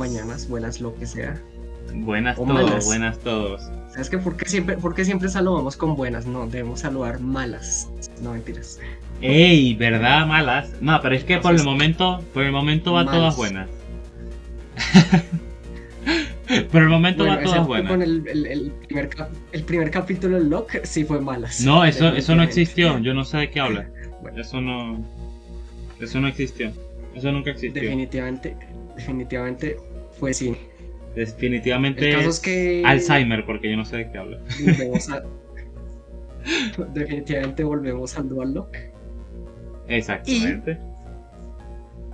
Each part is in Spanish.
mañanas, buenas lo que sea. Buenas O todos, malas. buenas todos. ¿Sabes qué? ¿Por qué siempre, por qué siempre saludamos con buenas? No, debemos saludar malas. No, mentiras. ¡Ey! ¿Verdad? Malas. No, pero es que por el momento, por el momento va malas. todas buenas. por el momento Bueno, va todas buenas. con el, el- el primer el primer capítulo del Lock sí fue malas. No, eso, eso no existió. Yo no sé de qué habla. Bueno. Eso no. Eso no existió. Eso nunca existió. Definitivamente, definitivamente fue cine. Definitivamente El caso es es que Alzheimer, porque yo no sé de qué habla. volvemos a- definitivamente volvemos al Dual Lock. Exactamente.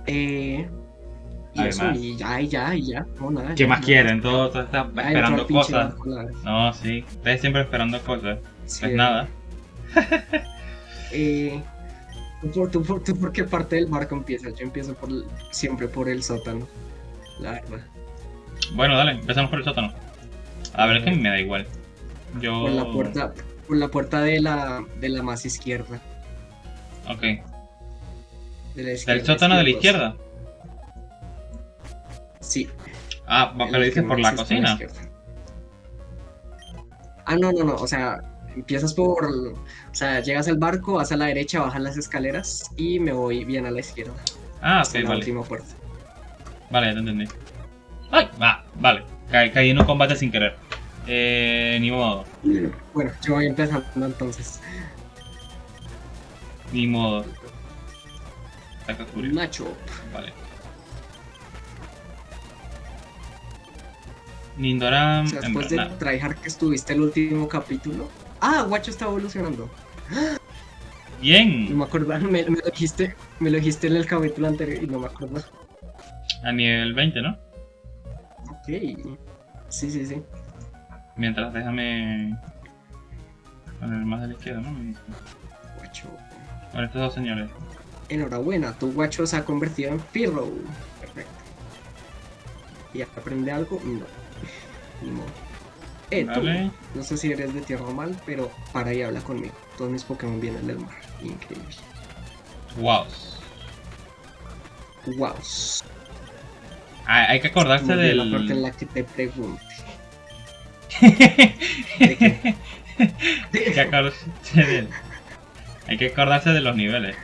Eh, y eso, y ya, y ya, y ya. No, nada, ¿Qué ya, más nada. quieren? Todos todos están Ah, esperando cosas. No, sí. Ustedes siempre esperando cosas. sí, Pues nada. Eh, ¿tú, por, tú, por, tú por qué parte del barco empiezas? Yo empiezo por siempre por el sótano. La verdad. Bueno, dale, empezamos por el sótano. A ver, es que me da igual. Yo. Por la puerta, por la puerta de la, de la más izquierda. Ok. De la izquierda ¿Del sótano de la izquierda. Sí. Ah, pero dices por la cocina. Ah, no, no, no. O sea, empiezas por. O sea, llegas al barco, vas a la derecha, bajas las escaleras y me voy bien a la izquierda. Ah, ok, la vale. última puerta. Vale, ya te entendí. ¡Ay! Va, vale. Ca- caí en un combate sin querer. Eh, ni modo. Bueno, yo voy empezando entonces. Ni modo. Saca Furia. Nacho. Vale. Nindoram. O sea, después de tryhard que estuviste el último capítulo. Ah, Guacho está evolucionando. No Bien. me acuerdo, me, me lo dijiste, me lo dijiste en el capítulo anterior y no me acuerdo. A nivel 20, ¿no? Ok. Sí, sí, sí. Mientras déjame. Poner más de la izquierda, ¿no? Guacho. Con estos dos señores. Enhorabuena, tu guacho se ha convertido en Pirro. Perfecto. ¿Y aprende algo? No. Ni modo. Eh, tú. No sé si eres de tierra o mal, pero para y habla conmigo. Todos mis Pokémon vienen del mar. Increíble. Wow. Wow. Hay que acordarse La parte en del. la que te pregunte. ¿De qué? Hay que acordarse del- Hay que acordarse de los niveles.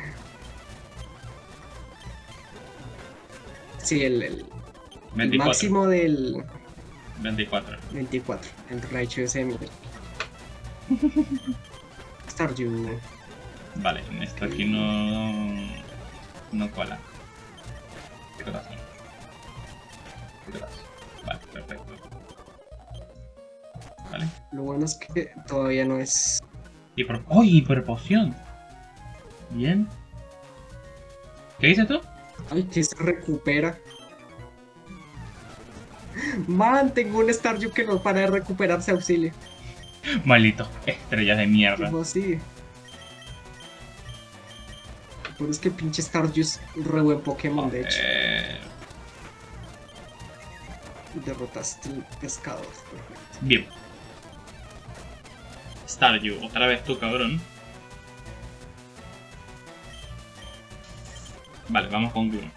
Sí, el, el- el 24. máximo del 24. 24. El Raichu ese nivel. Staryu. Vale, esto aquí no. No cola. Corazón. Vale, perfecto. Vale. Lo bueno es que todavía no es. Hiper... ¡Oh! Hiperpoción. Bien. ¿Qué dices tú? Ay, que se recupera. Man, tengo un Staryu que no para de recuperarse auxilio. Maldito. Estrellas de mierda. ¿Cómo así? Pero es que pinche Staryu es re buen Pokémon, de hecho. Eh, Derrotaste el pescador. perfecto. bien. Staryu, otra vez tú, cabrón. Vale, vamos con Guru.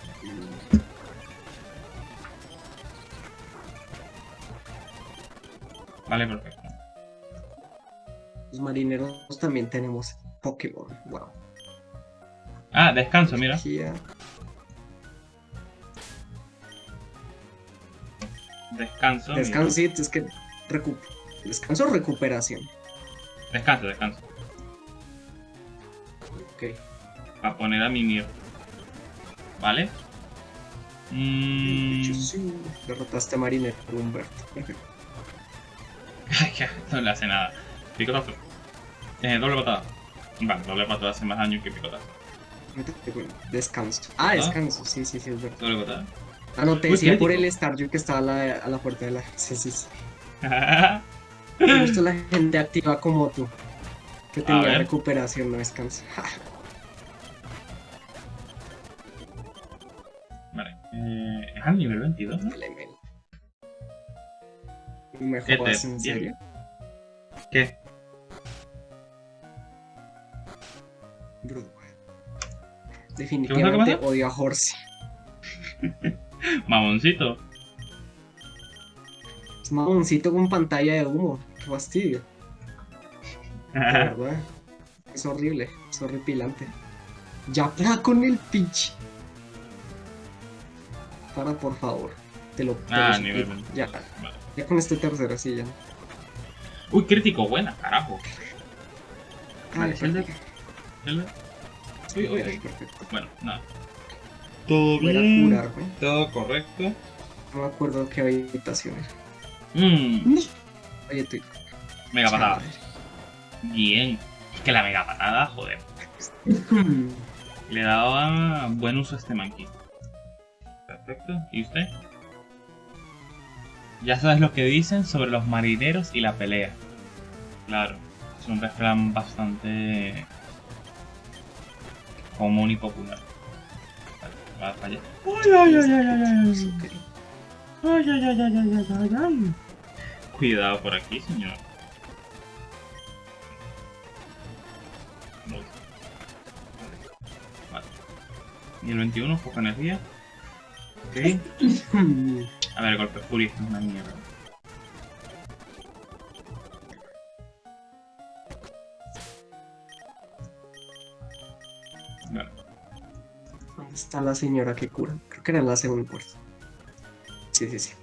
Vale, perfecto. Los marineros también tenemos Pokémon. Wow. Ah, descanso, mira. Descanso. Descanso, sí, es que recu- descanso o recuperación. Descanso, descanso. Ok. Para poner a Mimir. ¿Vale? Mm... Sí, Derrotaste a marinero Humberto. Perfecto. No le hace nada. Picotazo. Eh, doble patada. Vale, doble patada hace más daño que picotazo. Descanso. Ah, descanso. Sí, sí, sí, es verdad. Doble patada. Ah, no, te decía por el Staryu que estaba a la, a la puerta de la. Sí, sí, sí. Me gusta la gente activa como tú. Que tenía recuperación, no descanso. Ja, vale. Eh, es al nivel 22, ¿no? vale, men. ¿Me ¿Qué te- jodas en serio? ¿Qué? Bro. ¿Qué Definitivamente odio a Horsey. Mamoncito. Es mamoncito con pantalla de humo. Qué fastidio. De verdad. Es horrible. Es horripilante. Ya para con el pinche. Para, por favor. Te lo, te Ah, lo nivel suplico. 20. Ya. Vale. Ya con este tercero, sí, ya. Uy, crítico, buena, carajo. Vale, uy, uy. Perfecto. Bueno, nada. Todo Voy a bien. curarme. Todo correcto. No me acuerdo qué habitación era. Mmm, Oye, mega patada. Bien. Es que la mega patada, joder. Le daba buen uso a este monkey. Perfecto. ¿Y usted? Ya sabes lo que dicen sobre los marineros y la pelea. Claro, es un refrán bastante común y popular. Va a fallar. Ay, ay, ay, ay, ay, ay. Ay, ay, ay, ay, ay, ay, ay, ay. Cuidado por aquí, señor. Vale. Y el 21, poca energía. Ok. A ver, golpe furia, es una mierda. Vale. ¿Dónde está la señora que cura? Creo que era en la segunda puerta. Sí, sí, sí.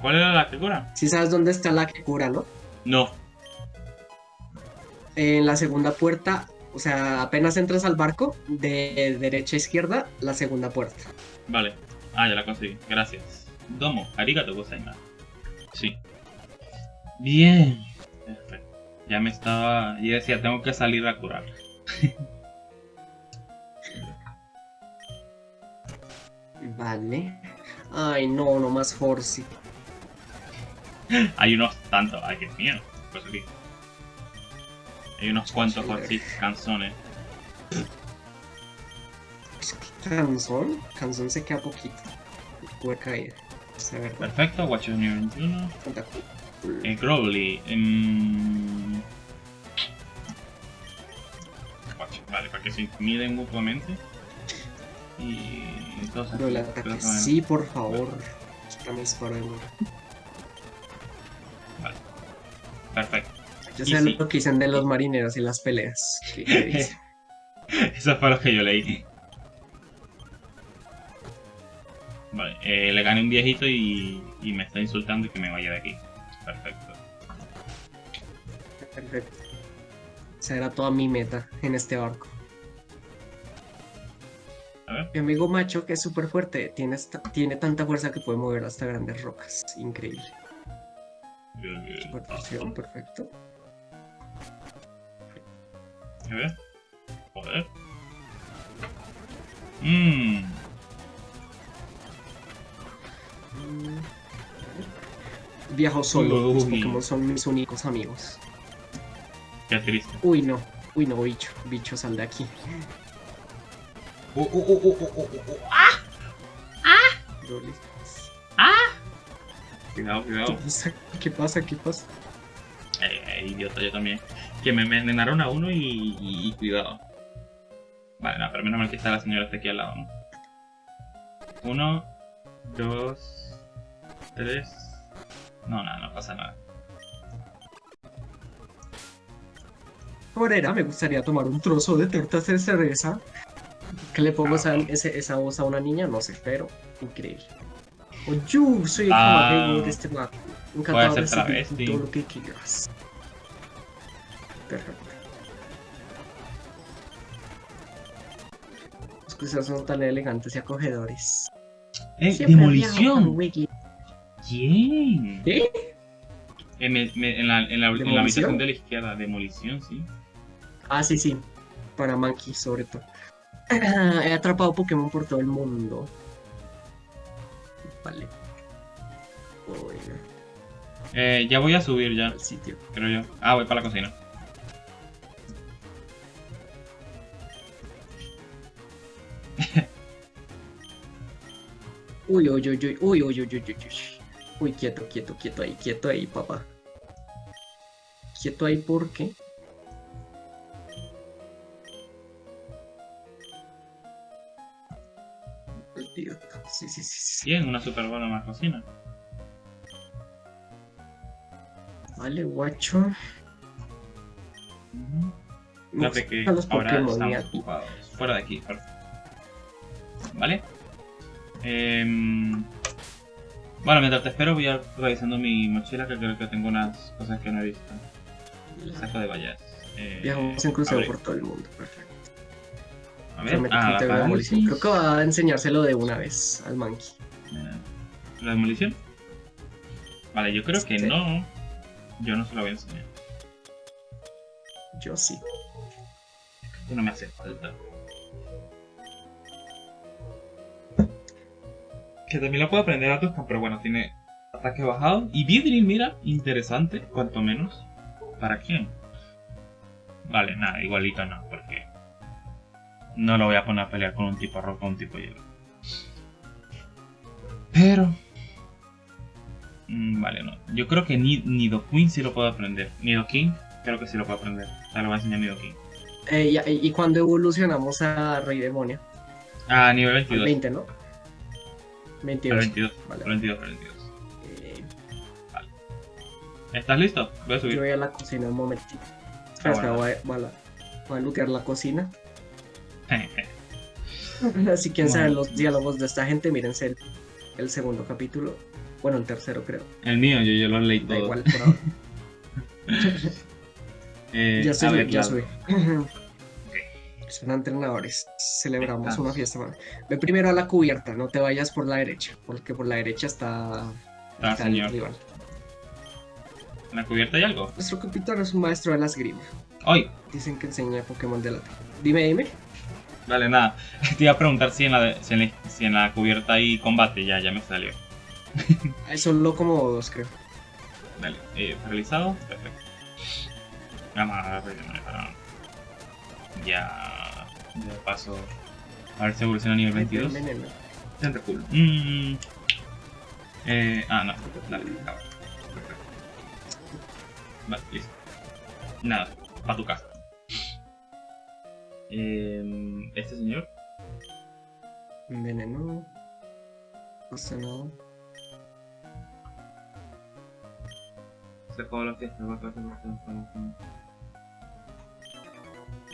¿Cuál era la que cura? Sí sabes dónde está la que cura, ¿no? No. En la segunda puerta, o sea, apenas entras al barco, de derecha a izquierda, la segunda puerta. Vale. Ah, ya la conseguí. Gracias. Domo, arigato gozaimasu. Sí. Bien. Perfecto. Ya me estaba... Yo decía, tengo que salir a curar. Ay, no, no más Horsey. Hay unos tantos... Ay, Dios mío. Pues aquí. Hay unos cuantos Joder. así, canzones. Canzón. Canzón se queda poquito. Puede caer. Perfecto, Watch nivel 21. Tanta cu- Eh, Crowley. em, Watch, Vale, para que se intimiden mutuamente. Y entonces... Pero el ataque. Sí, por favor. Quítame disparo de nuevo. Perfecto. Yo sé sí. lo que dicen de los marineros y las peleas. ¿Qué- qué dicen? Eso fue lo que yo leí. Vale, eh, le gané un viejito y, y me está insultando y que me vaya de aquí. Perfecto. Perfecto. Esa era toda mi meta en este barco. Mi amigo macho, que es súper fuerte, tiene, tiene tanta fuerza que puede mover hasta grandes rocas. Increíble. Super fusión, perfecto. A ver. Joder. Mmm. Mm. Viajo solo, los Uy. Pokémon son mis únicos amigos. Qué triste. Uy, no. Uy, no, bicho. Bicho, sal de aquí. Uh, uh, uh, uh, uh, uh, uh, uh. Broly. Cuidado, ¿Qué cuidado. pasa? ¿Qué pasa? ¿Qué pasa? Eh, eh, idiota, yo también. Que me envenenaron a uno y, y- y cuidado. Vale, no, pero menos mal que está la señora está aquí al lado, ¿no? Uno, dos, tres. No, nada, no pasa nada. Morera, me gustaría tomar un trozo de tortas de cerveza. ¿Qué le pongo esa, ese- esa voz a una niña? No sé, pero increíble. O yo soy el Ah, de este barco. Encantado de servir todo lo que quieras. Perfecto. Los cruceros son tan elegantes y acogedores. ¡Eh! Siempre ¡Demolición! ¿Quién? ¿Eh? En, la, en, la, en la habitación de la izquierda, demolición, sí. Ah, sí, sí. Para Monkey, sobre todo. He atrapado Pokémon por todo el mundo. Vale. Voy Eh, ya voy a subir ya, al sitio. creo yo. Ah, voy para la cocina. Uy, uy, uy, uy, uy, uy, uy, uy, uy, uy. Uy, quieto, quieto, quieto ahí, quieto ahí, papá. Quieto ahí porque. Sí, sí, sí, sí. Bien, una super buena más cocina. Vale, guacho. Fíjate que los ahora Pokémon, estamos ocupados. Fuera de aquí, fuera. ¿Vale? Em, Bueno, mientras te espero voy a ir revisando mi mochila que creo que tengo unas cosas que no he visto. Saco de vallas. Eh, Viajamos en crucero por todo el mundo, perfecto. A ver, ah, la veo demolición. Creo que va a enseñárselo de una vez al monkey. ¿La demolición? Vale, yo creo que Sí. no. Yo no se la voy a enseñar. Yo sí. Que no me hace falta. Que también lo puedo aprender a Tuscan, pero bueno, tiene ataque bajado. Y Vidril, mira, interesante, cuanto menos. ¿Para quién? Vale, nada, igualito no, no lo voy a poner a pelear con un tipo rojo o un tipo hielo. Pero... mm, Vale, no. Yo creo que ni Nidoqueen sí lo puedo aprender. Nidoking creo que sí lo puedo aprender. O sea, lo voy a enseñar Nidoking. Eh, y, y cuando evolucionamos a Rey Demonio? Ah, nivel Al 22. 20, ¿no? Al 22. 22. Vale. Al 22, al 22. Eh, ¿Estás listo? Voy a yo subir. voy a la cocina un momentito. Espera, Ah, espera, bueno. voy, a, voy a voy a lootear la cocina. Si quieren saber Bueno. los diálogos de esta gente, mírense el, el segundo capítulo. Bueno, el tercero creo. El mío, yo, yo lo leí Da todo. igual por ahora. Eh, ya ver, ya claro. subí. Son entrenadores. Celebramos Estamos. una fiesta. man. Ve primero a la cubierta, no te vayas por la derecha, porque por la derecha está, Ah, está el rival. ¿En la cubierta hay algo? Nuestro capitán es un maestro de la esgrima. ¡Ay! Dicen que enseña Pokémon de la Dime, dime. Vale, nada. Te iba a preguntar si en la, de- si en la, si en la cubierta hay combate. Ya, ya me salió. Como dos, creo. Vale. Eh, realizado. Perfecto. Vamos a rellenar para... Ya... Ya paso... A ver si evoluciona a nivel 22. Veneno. Siempre cool. Mm. Eh, ah, no. Dale. Perfecto. Vale, listo. Nada, para tu casa. Eh, este señor. Veneno. No pasa nada. Se acabó la fiesta, va a.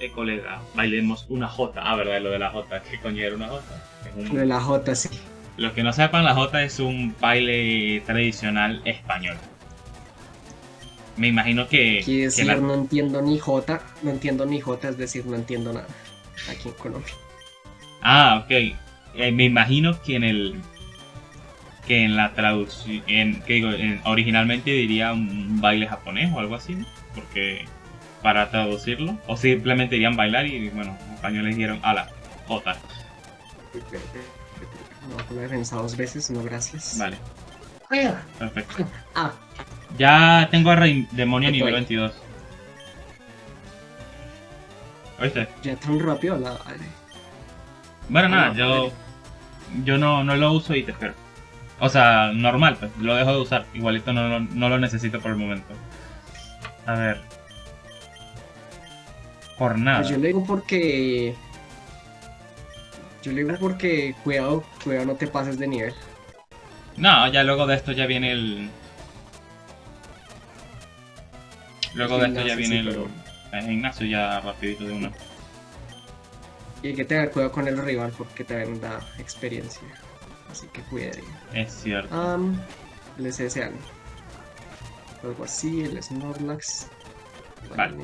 Eh, colega, bailemos una J. Ah, verdad, lo de la J. ¿Qué coño era una J? Un- Lo de la J, sí. Los que no sepan, la J es un baile tradicional español. Me imagino que, Quiere que decir, la- no entiendo ni J. No entiendo ni J, es decir, no entiendo nada. Aquí en Colombia. Ah, ok. Eh, me imagino que en el. Que en la traducción. En, que digo, en- originalmente diría un baile japonés o algo así, ¿no? Porque. Para traducirlo. O simplemente dirían bailar y, bueno, los españoles dijeron, ala, J. No voy a poner defensa dos veces, no gracias. Vale, perfecto. Ah, Ya tengo a Rey Demonio Estoy. nivel 22. ¿Oíste? ya tan rápido la. Bueno, Ah, nada, no, yo. Yo no, no lo uso y te espero. O sea, normal, pues, lo dejo de usar. Igualito no, lo- no lo necesito por el momento. A ver. Por nada. Pues yo le digo porque. Yo le digo porque cuidado, cuidado, no te pases de nivel. No, ya luego de esto ya viene el. Luego de esto ya viene sí, el, pero- el gimnasio ya rapidito de una. Y hay que tener cuidado con el rival porque también da experiencia. Así que cuide. Es cierto. Um, el SSL. Algo así, el Snorlax. Vale.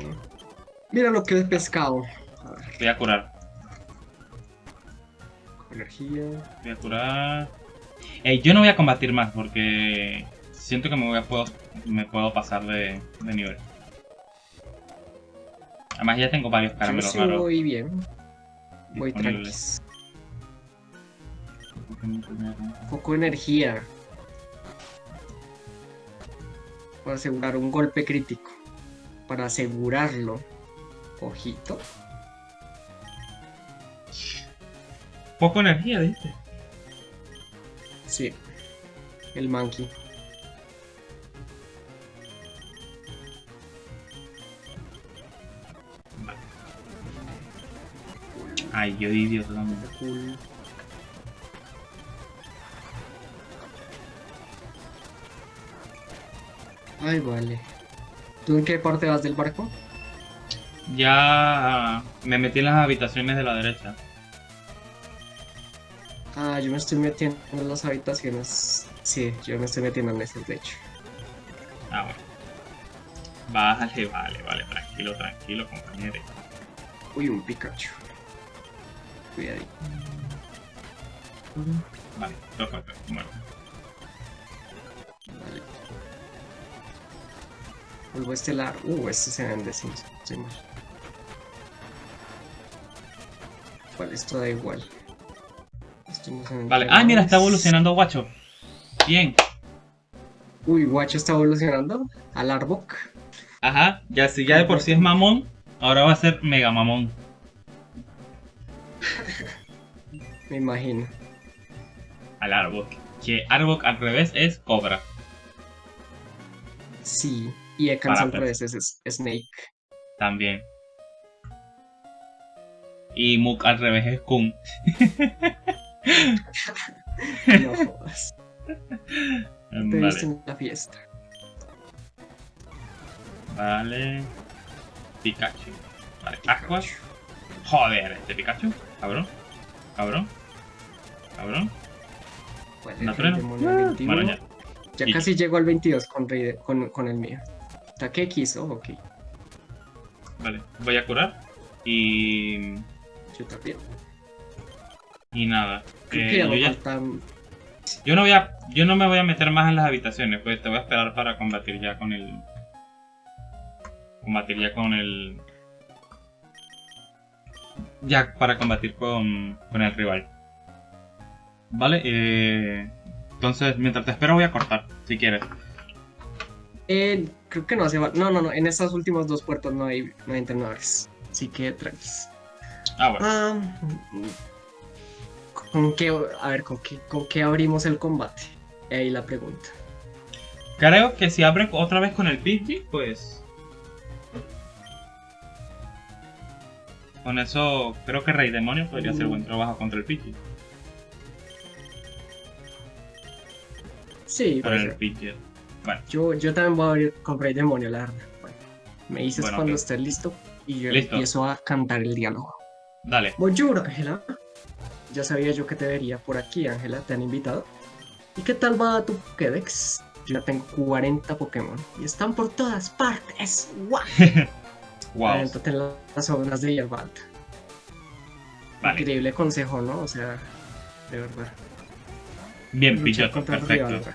Mira lo que he pescado. A ver, Voy a curar. energía. Voy a curar. Eh, yo no voy a combatir más porque siento que me voy a puedo, me puedo pasar de, de nivel. Además ya tengo varios Yo caramelos sí raros. voy bien. Voy tranquis. Poco energía. Para asegurar un golpe crítico. Para asegurarlo. Ojito. Poco energía, ¿viste? Sí. El monkey. Ay, yo idiota también. Cool. Ay, vale. ¿Tú en qué parte vas del barco? Ya me metí en las habitaciones de la derecha. Ah, yo me estoy metiendo en las habitaciones. Sí, yo me estoy metiendo en esas, de hecho. Ah, bueno. Vale, vale, vale. Tranquilo, tranquilo, compañero. Uy, un Pikachu. Cuidadito. Vale, dos cuatro, muerto. Vale. Polvo estelar. Uh, este se vende sin sí, mal. Vale, esto da igual. Esto no se vende Vale. Ah, mira, está evolucionando Guacho. Bien. Uy, Guacho está evolucionando al Arbok. Ajá, ya si ya de por sí es mamón, ahora va a ser mega mamón. Me imagino. Al Arbok. Que Arbok al revés es Cobra. Sí. Y Ekans al revés es, Snake. También. Y Muk al revés es Kun. No jodas. Te viste Vale. en la fiesta. Vale. Pikachu. Vale, Aqua. Joder, este Pikachu. Cabrón. Cabrón. Cabrón. 21. Bueno, ya. Ya casi llego al 22 con, con, con el mío. ¿Está qué quiso? Ok. Vale, voy a curar. Y. Yo también. Y nada. Creo Eh, que ya yo, ya- faltan. yo no voy a. Yo no me voy a meter más en las habitaciones, pues te voy a esperar para combatir ya con el. Combatir ya con el. Ya para combatir con, con el rival. Vale, eh, entonces mientras te espero voy a cortar, si quieres. Eh, creo que no hace. No, no, no. En estas últimas dos puertas no hay, no hay entrenadores. Así que tranquilos. Ah, bueno. ¿Con qué, a ver, ¿con qué, con qué abrimos el combate? Ahí la pregunta. Creo que si abre otra vez con el Pidgey, pues. Con eso, creo que Rey Demonio podría hacer buen trabajo contra el Pidgey. Sí, puede el. Pidgey. Bueno, yo, yo también voy a abrir con Rey Demonio, la verdad. Bueno, me dices Bueno, cuando estés listo y yo Listo. empiezo a cantar el diálogo. dale. Bonjour, Ángela. Ya sabía yo que te vería por aquí, Ángela. ¿Te han invitado? ¿Y qué tal va tu Pokédex? Yo ya tengo 40 Pokémon y están por todas partes. ¡Guau! Wow. Las zonas de hierba alta. Vale. Increíble consejo, ¿no? O sea, de verdad. Bien, Luchar rival Perfecto.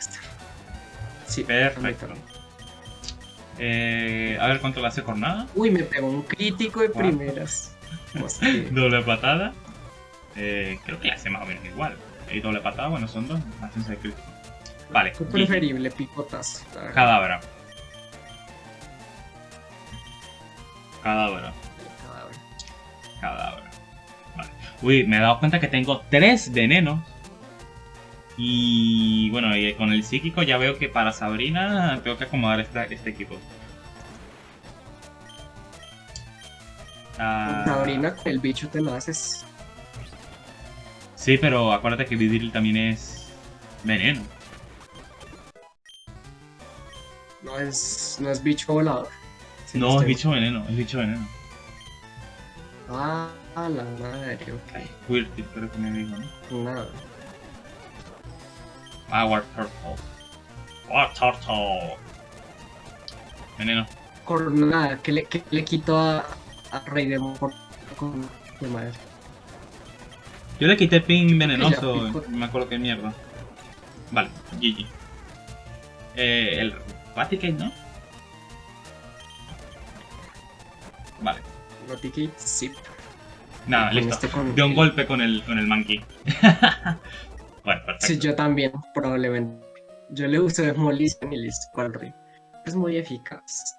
Sí, Perfecto. Eh, a ver cuánto le hace Cornada. Uy, me pegó un crítico de primeras. Doble patada. Eh, creo que le hace más o menos igual. Y doble patada, bueno, son dos. Hacen seis críticos. Vale. Preferible picotazo. la Cadabra. Cadáver. Cadabra. Vale. Uy, me he dado cuenta que tengo tres venenos. Y bueno, y con el psíquico ya veo que para Sabrina tengo que acomodar esta- este equipo. Ah, Sabrina, el bicho te lo haces. Sí, pero acuérdate que Vidril también es veneno. No es, no es bicho volador. No, es bicho veneno, es bicho veneno. Ah, la madre, ok. Quirtit creo que me dijo, ¿no? Nada. Ah, War Turtle. War Turtle. Veneno. Cornada, que le, que le quito a, a Rey de por con de madre. Yo le quité ping venenoso, Ya, me acuerdo qué mierda. Vale, GG. Eh, el Raticate, ¿no? Vale, Notificate, sí. nada, Con listo. este con- De un golpe con el, con el monkey. bueno, perfecto. Sí, yo también, probablemente. Yo le uso Demolition y listo, cual rey. Es muy eficaz.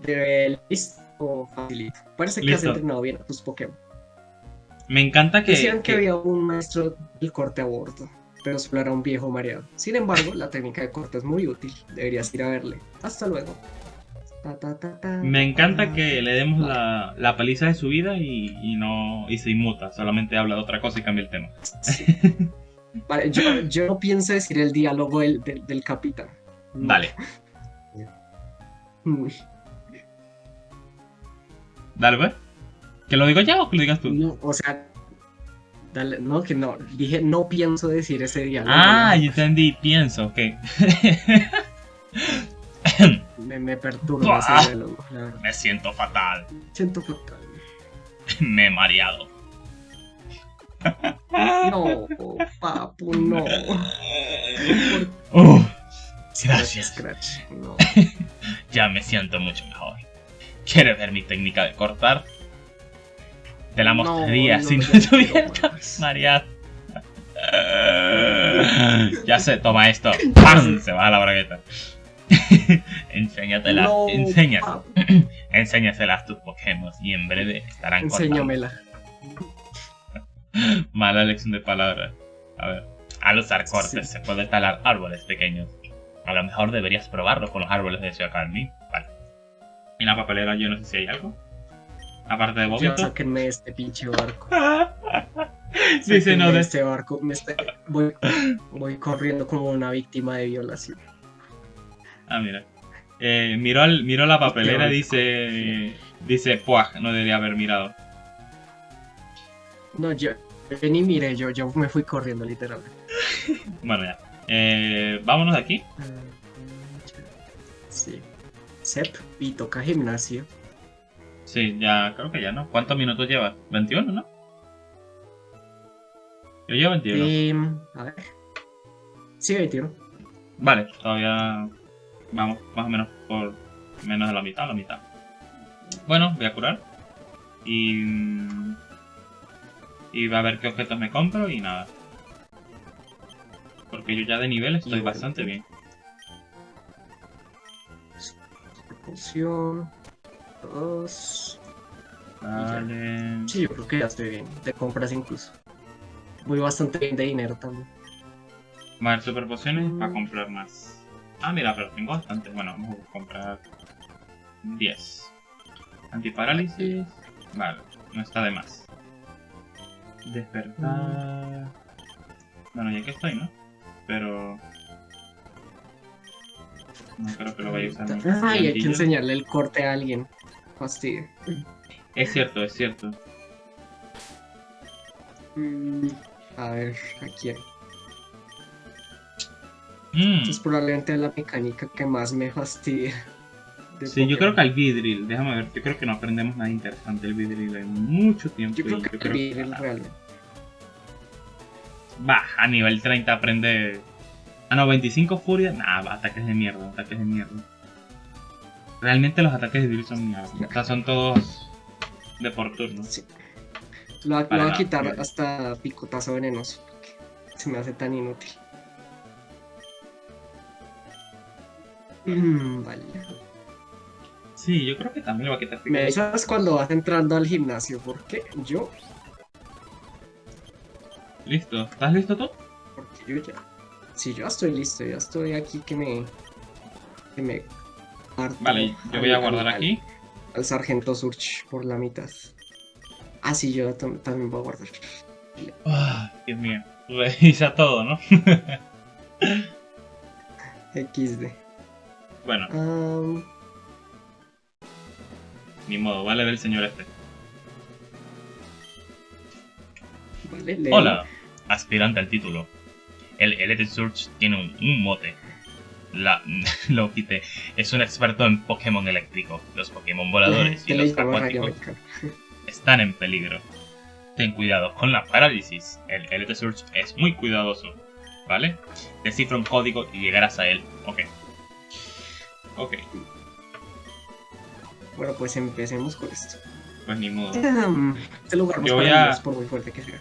De listo, facilito. Parece que has entrenado bien a tus Pokémon. Me encanta que... Decían que, que- había un maestro del corte a bordo, pero solo era un viejo mareado. Sin embargo, la técnica de corte es muy útil. Deberías ir a verle. Hasta luego. Me encanta ta. que le demos la, la paliza de su vida y, y no y se inmuta, solamente habla de otra cosa y cambia el tema. Sí. Vale, yo, yo no pienso decir el diálogo del, del, del capitán. No. Vale. Mm, Dale, pues. ¿Que lo digo ya o que lo digas tú? No, o sea, dale, no, que no, dije, no pienso decir ese diálogo. Ah, yo entendí, pienso, ok. me, me perturba Ah. ese diálogo, la verdad. Me siento fatal. Siento fatal. Me he mareado. No, papu, no. Uh, gracias. Scratch, no. Ya me siento mucho mejor. ¿Quieres ver mi técnica de cortar? Te la mostraría no, si no ya no estuviera mareado. Ya sé, toma esto. ¡Pam! Se va a la bragueta. Enséñatela, No, enséñatela. papu, Enséñaselas a tus Pokémon y en breve estarán. Enséñamela. Mala lección de palabras. A ver. Al usar cortes Sí. se puede talar árboles pequeños. A lo mejor deberías probarlo con los árboles de Xiaokalmi. Vale. Y la papelera yo no sé si hay algo. Aparte de Ya vómito. sáquenme de este pinche barco. Dice Sáquenme no de... este barco. Me está- voy, voy corriendo como una víctima de violación. Ah, mira. Eh, miró, al- miró la papelera, Qué dice... Dice, puaj, no debería haber mirado. No, yo, yo ni miré, yo, yo me fui corriendo literalmente. Bueno, ya. Eh, vámonos de aquí. Sí. Sep, y toca gimnasio. Sí, ya, creo que ya, ¿no? ¿Cuántos minutos llevas? 21, ¿no? Yo llevo 21. Em, a ver. Sí, 21. Vale, todavía vamos más o menos por menos de la mitad, la mitad. Bueno, voy a curar. Y... Y va a ver qué objetos me compro y nada. Porque yo ya de nivel estoy bastante bien. Poción. Dos. Vale. Sí, yo creo que ya estoy bien. De compras incluso. Voy bastante bien de dinero también. Vale, super pociones para comprar más. Ah, mira, pero tengo bastante. Bueno, vamos a comprar 10. Antiparálisis. Vale, no está de más. Despertar. Bueno, ya que estoy, ¿no? Pero. No creo que lo vaya a usar. Ay, hay que enseñarle el corte a alguien. Fastidio. Es cierto, es cierto. Mm, A ver, aquí hay. Mm, Esta es probablemente la mecánica que más me fastidia. Sí, yo creo que al Vidril, déjame ver, yo creo que no aprendemos nada interesante del Vidril en mucho tiempo. Yo creo que creo Vidril realmente. Va, a nivel 30 aprende. Ah, no, 25 furia. Nah, va, ataques de mierda, ataques de mierda. Realmente los ataques de Vidril son mierda. O sea, son todos de por turno. Sí. Lo, va- a quitar hasta picotazo venenoso. porque Se me hace tan inútil. Vale. Sí, yo creo que también lo va a quitar. Me avisas cuando vas entrando al gimnasio, porque yo, Listo, ¿estás listo tú? porque yo ya. Sí, yo ya estoy listo, ya estoy aquí que me. que me. parto Vale, yo voy a guardar al- aquí. Al sargento Surch por la mitad. Ah, sí, yo tam- también voy a guardar. Ah, Dios mío. Revisa todo, ¿no? XD. Bueno, Am, ni modo, vale del señor este. vale. Hola, aspirante al título. El Elite Surge tiene un, un mote. La lo quité. Es un experto en Pokémon eléctrico. Los Pokémon voladores y los acuáticos están en peligro. Ten cuidado con la parálisis. El Elite Surge es muy cuidadoso. ¿Vale? Descifra un código y llegarás a él. Ok. Ok, Bueno, pues empecemos con esto. pues ni modo. Este lugar no es a- por muy fuerte que sea.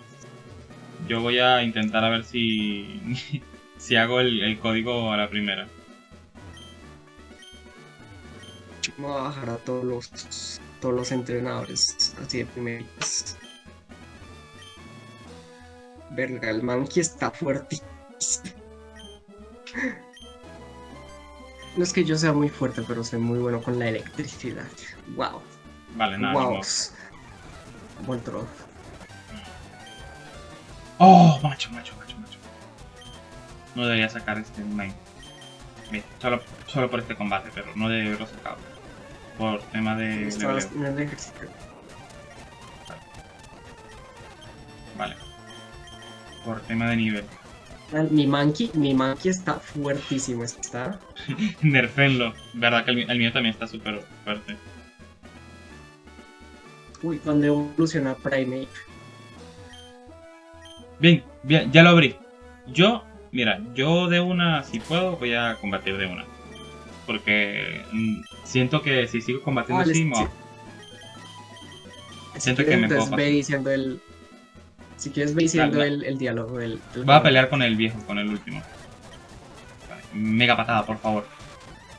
Yo voy a intentar a ver si. si hago el, el código a la primera. Vamos a bajar a todos los, todos los entrenadores así de primeritas. Verga, el Mankey está fuerte. No es que yo sea muy fuerte, pero soy muy bueno con la electricidad. Wow. Vale, nada. wow. Buen troll. Oh, macho, macho, macho, macho. No debería sacar este main. Bien, solo, solo por este combate, pero no de Rosa Cabo. Por tema de. Vale. Por tema de nivel. Ah, Mi monkey, mi monkey está fuertísimo, está. Nerfenlo. Verdad que el, mío también está súper fuerte. Uy, cuando evoluciona Primate. Bien, bien, ya lo abrí. Yo, mira, yo de una, si puedo, voy a combatir de una. Porque mm, siento que si sigo combatiendo Vale, así, Si Siento que me puedo entonces ve diciendo el. Si quieres, ve diciendo el, el diálogo del. del Voy a pelear con el viejo, con el último. Vale, Mega patada, por favor.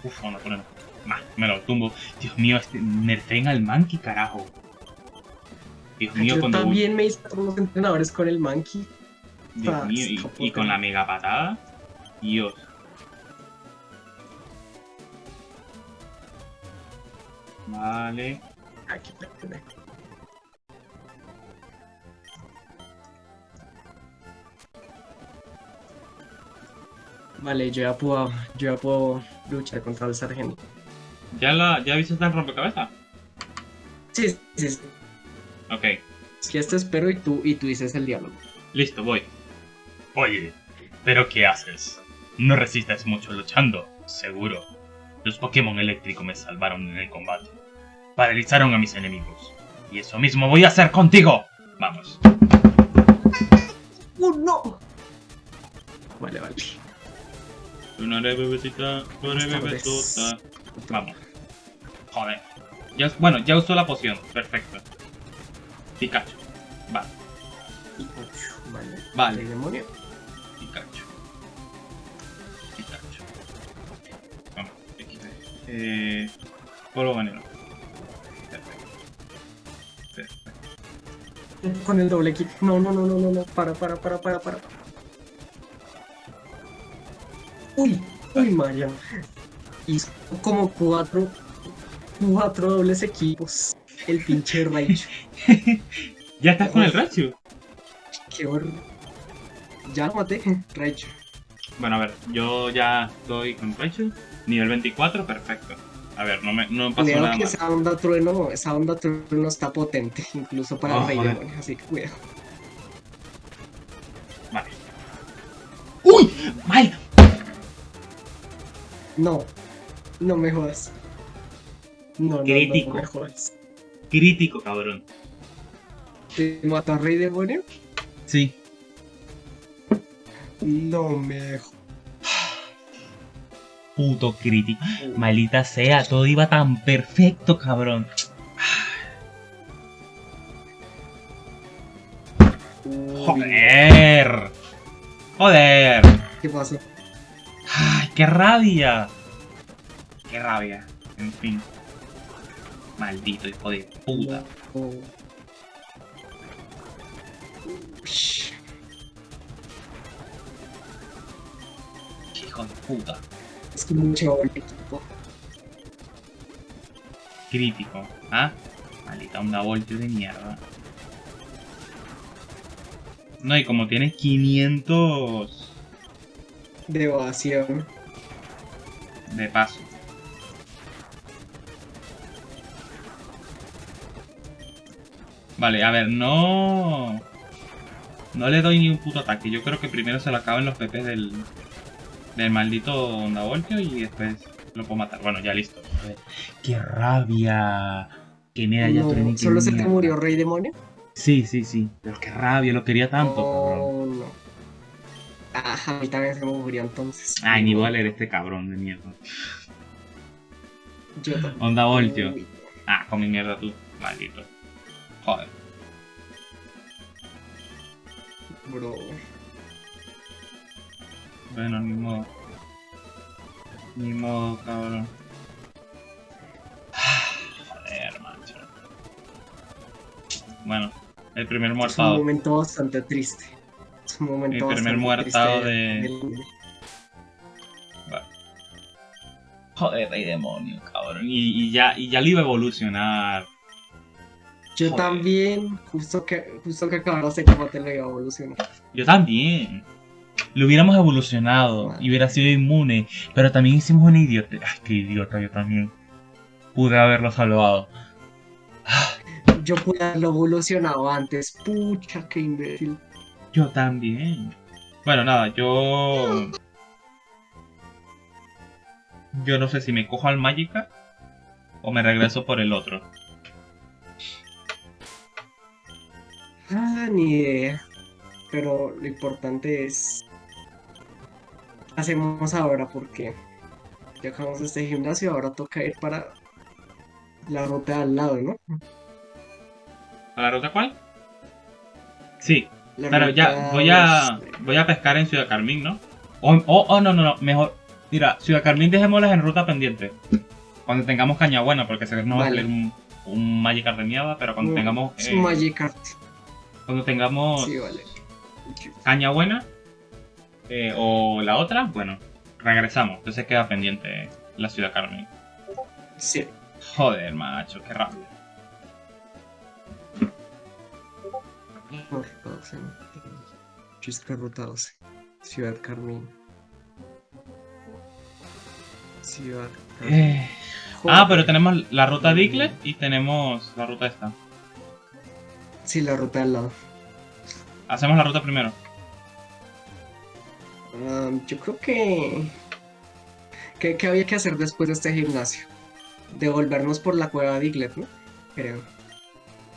Uf, no, no, no. Nah, me lo tumbo. Dios mío, este nerfeen al monkey, carajo. Dios mío, Yo cuando. también me hice unos entrenadores con el monkey. Dios Ah, mío, y, y con la mega patada. Dios. Vale. Aquí, espérate. Vale, yo ya puedo, yo ya puedo luchar contra el sargento. ¿Ya, la, ¿Ya viste el rompecabezas? Sí, sí, sí. Ok, Es que esto espero y tú, y tú dices el diálogo. listo, voy. Oye, ¿pero qué haces? No resistes mucho luchando, seguro. Los Pokémon eléctricos me salvaron en el combate. Paralizaron a mis enemigos. Y eso mismo voy a hacer contigo. Vamos. ¡Oh, no! Vale, vale. Una bebecita, una bebesota. Vamos. Joder. Ya, bueno, ya usó la poción. Perfecto. Pikachu. Vale, Pikachu, Vale. Vale. El demonio. Pikachu. Pikachu. Vamos, XD. Eh. Polvo veneno. Perfecto. Perfecto. Con el doble kick. No, no, no, no, no, no. Para, para, para, para, para. Uy, uy, María. Hizo como cuatro, cuatro dobles equipos. El pinche Raichu. ¿Ya estás con el Raichu? Qué horror. Ya lo maté, Raichu. Bueno, a ver, yo ya estoy con Raichu. Nivel 24, perfecto. A ver, no me no pasó Cuidado nada que esa onda trueno, esa onda trueno está potente, incluso para Oh, el rey demonio, así que cuidado. Vale. ¡Uy! ¡Mal! No, no me jodas. No, no, no, Crítico. no me jodas. Crítico, cabrón. ¿Te mató a rey demonio? Sí. No me jodas. Puto crítico. Maldita sea, todo iba tan perfecto, cabrón. Joder. Joder. ¿Qué pasó? Qué rabia. Qué rabia. En fin. Maldito hijo de puta. Qué hijo de puta. Es que mucho el equipo. Crítico. ¿Ah? Maldita onda voltio de mierda. No, y como tiene 500 De evasión. De paso. Vale, a ver, no... No le doy ni un puto ataque. Yo creo que primero se lo acaban los PP del, del maldito Onda Voltio y después lo puedo matar. Bueno, ya listo. ¡Qué rabia! Que me No, ¿Solo se te murió rey demonio? Sí, sí, sí. Pero qué rabia, lo quería tanto, cabrón. Oh, no. Ajá, a mí también se murió entonces. Ay, ni voy a leer este cabrón de mierda. Yo. Onda Voltio. Ah, con mi mierda tú. Maldito. Joder. Bro. Bueno, ni modo. Ni modo, cabrón. Joder, macho. Bueno, el primer Es un momento bastante triste. Es un momento Mi primer muertado de- Joder, rey demonio, cabrón. Y, y ya, y ya lo iba a evolucionar. Yo Joder. también, justo que, justo que acabaron ese combate lo iba a evolucionar. Yo también. lo hubiéramos evolucionado y hubiera sido inmune. Pero también hicimos un idiota. Ay, qué idiota yo también. Pude haberlo salvado. Yo pude haberlo evolucionado antes. Pucha, qué imbécil. Yo también. Bueno, nada, yo. Yo no sé si me cojo al Magica o me regreso por el otro. Ah, ni idea. Pero lo importante es. ¿Qué hacemos ahora? Porque ya acabamos este gimnasio, ahora toca ir para la ruta al lado, ¿no? ¿A la ruta cuál? Sí, La pero ya voy a voy a pescar en Ciudad Carmín, ¿no? O oh, oh, no, no, no, mejor. Mira, Ciudad Carmín dejémoslas en ruta pendiente. Cuando tengamos caña buena, porque sé que no va a salir un, un Magikarp de mierda, pero cuando Mm, tengamos Es eh, un Magikarp. cuando tengamos Sí, vale. caña buena eh, o la otra, bueno, regresamos. Entonces queda pendiente la Ciudad Carmín. Sí. Joder, macho, qué rápido. Ruta 12. Chisca ruta 12. Ciudad Carmín. Ciudad Carmín. Eh, ah, pero tenemos la ruta Diglett y tenemos la ruta esta. Sí, la ruta al lado. Hacemos la ruta primero. Ah, yo creo que... que... que había que hacer después de este gimnasio? Devolvernos por la cueva de Diglett, ¿no? Creo.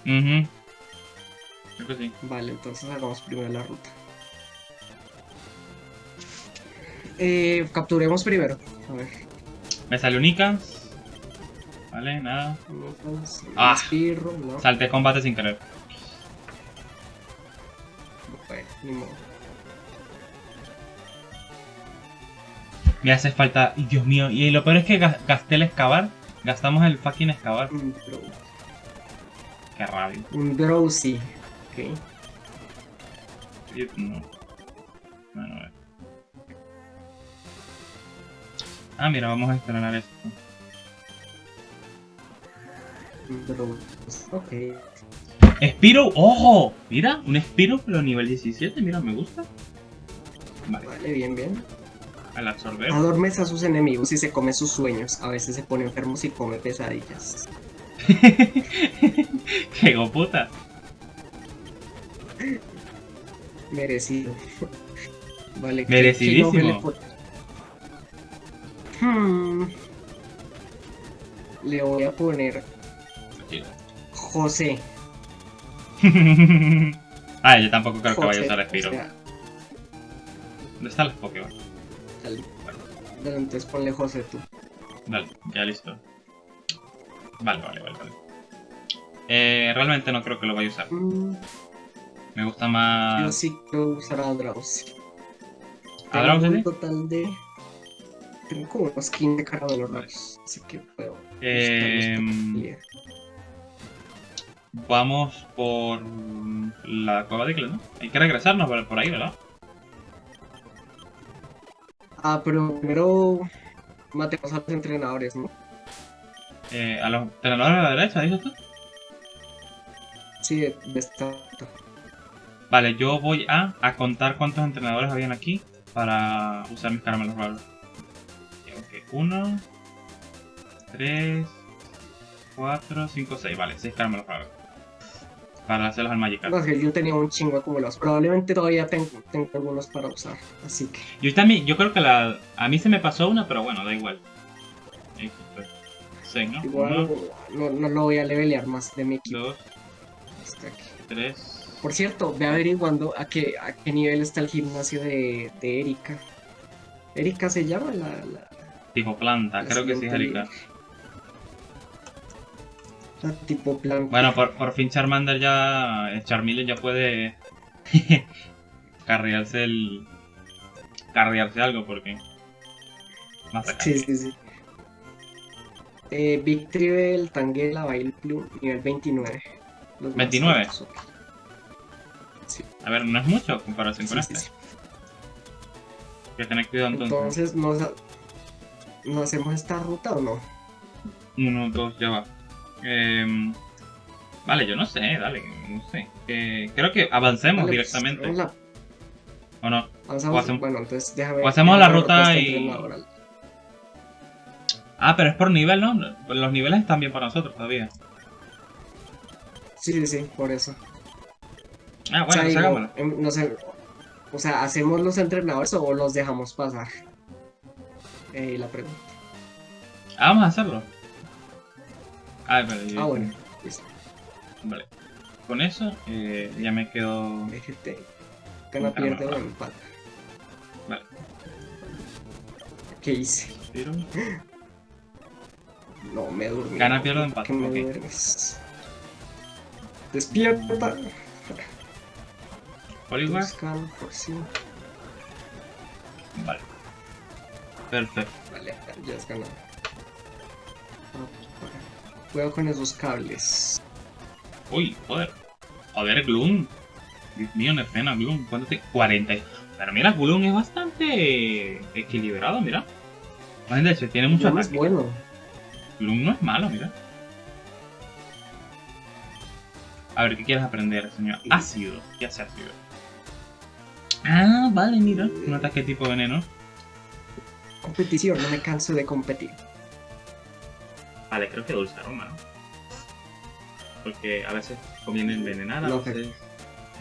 Ujú. Creo que sí. Vale, entonces hagamos primero la ruta. Eh, capturemos primero. A ver. Me sale única. Vale, nada. Ah. Espirro, no. Salté combate sin querer. Bueno, ni modo. Me hace falta. y Dios mío. Y lo peor es que ga- gasté el excavar. Gastamos el fucking excavar. Un, Qué rabia. un drowsy. Ok. Y- No. Bueno, a ver. Ah, mira, vamos a estrenar esto. Ok. Spiro, ojo. Mira, un Spiro, pero nivel 17. Mira, me gusta. Vale, Vale, bien, bien. al absorber. Adormece a sus enemigos y se come sus sueños. A veces se pone enfermo y come pesadillas. ¡Qué puta! Merecido. Vale. ¿qué- Merecidísimo. qué le Hmm. Le voy a poner José. ah, yo tampoco creo que vaya a usar o Spiro. sea, ¿Dónde están los Pokémon? dale. Dale, entonces ponle José tú. Vale, ya listo. Vale, vale, vale, vale. Eh, realmente no creo que lo vaya a usar. Mm, Me gusta Yo más... sí quiero usar a Drowsy. ¿A Drowsy, un total de. Tengo como unos 15 caramelos raros. Así que puedo. Eh, vamos por la cueva de Icle, ¿no? Hay que regresarnos por, ahí, ¿verdad? Ah, pero primero matemos a los entrenadores, ¿no? Eh, a los entrenadores de la derecha, ¿dices tú? Sí, de, de esta. Vale, yo voy a, a contar cuántos entrenadores habían aquí para usar mis caramelos raros. Ok, uno, tres, cuatro, cinco, seis. Vale, seis caramelos raros. Para hacerlos al Magikarp. No, yo tenía un chingo acumulados. Probablemente todavía tengo, tengo algunos para usar. Así que. Yo también, yo creo que la. A mí se me pasó una, pero bueno, da igual. Ahí fue. Seis, ¿no? Igual Uno, no, no lo voy a levelear más de mi equipo. dos, Hasta aquí. tres. Por cierto, ve averiguando a qué, a qué nivel está el gimnasio de, de Erika. ¿Erika se llama la, la, Tipo planta, la creo que sí es Erika. la tipo plan? Bueno, por, por fin Charmander ya. eh, Charmeleon ya puede. carrearse el. Carrearse algo porque. Más acá. Sí, sí, sí. Eh, Big Tribble, Tangela, Vileplume, nivel 29. Los más A ver, no es mucho en comparación con sí, este. sí, sí. Hay que tener cuidado entonces. Entonces, ¿nos, ¿nos hacemos esta ruta o no? Uno, dos, ya va. Em, vale, yo no sé, dale, no sé. Eh, creo que avancemos pues, directamente. la- ¿O no? Avanzamos. O hacemos- Bueno, entonces déjame. o hacemos la ruta y-. Ah, pero es por nivel, ¿no? Los niveles están bien para nosotros todavía. Sí, sí, sí, por eso. Ah, o bueno, sea, pues digo, em, no sé. O sea, ¿hacemos los entrenadores o los dejamos pasar? Eh, la pregunta. Ah, vamos a hacerlo. Ah, vale. Ah, bueno. Listo. Vale. Con eso eh, ya me quedo... DGT. Gana, pierde o empata. Vale. ¿Qué hice? Tiro. No, me durmió. Gana, pierde o ¿Por empate, qué me ok. duermes? Despierta. Por sí. Vale. Perfecto. Vale, ya has ganado. Cuidado con esos cables. Uy, joder. Joder, Gloom. Dios mío, no es pena, Gloom. ¿Cuánto te...? 40. y- Pero mira, Gloom es bastante equilibrado, mira. De hecho, tiene mucho es ataque. bueno. Gloom no es malo, mira. A ver, ¿qué quieres aprender, señor? Ácido. ¿Qué hace ácido? Ah, vale, mira. Un ataque tipo veneno. Competición, no me canso de competir. Vale, creo que dulce aroma, ¿no? Porque a veces conviene envenenar, a veces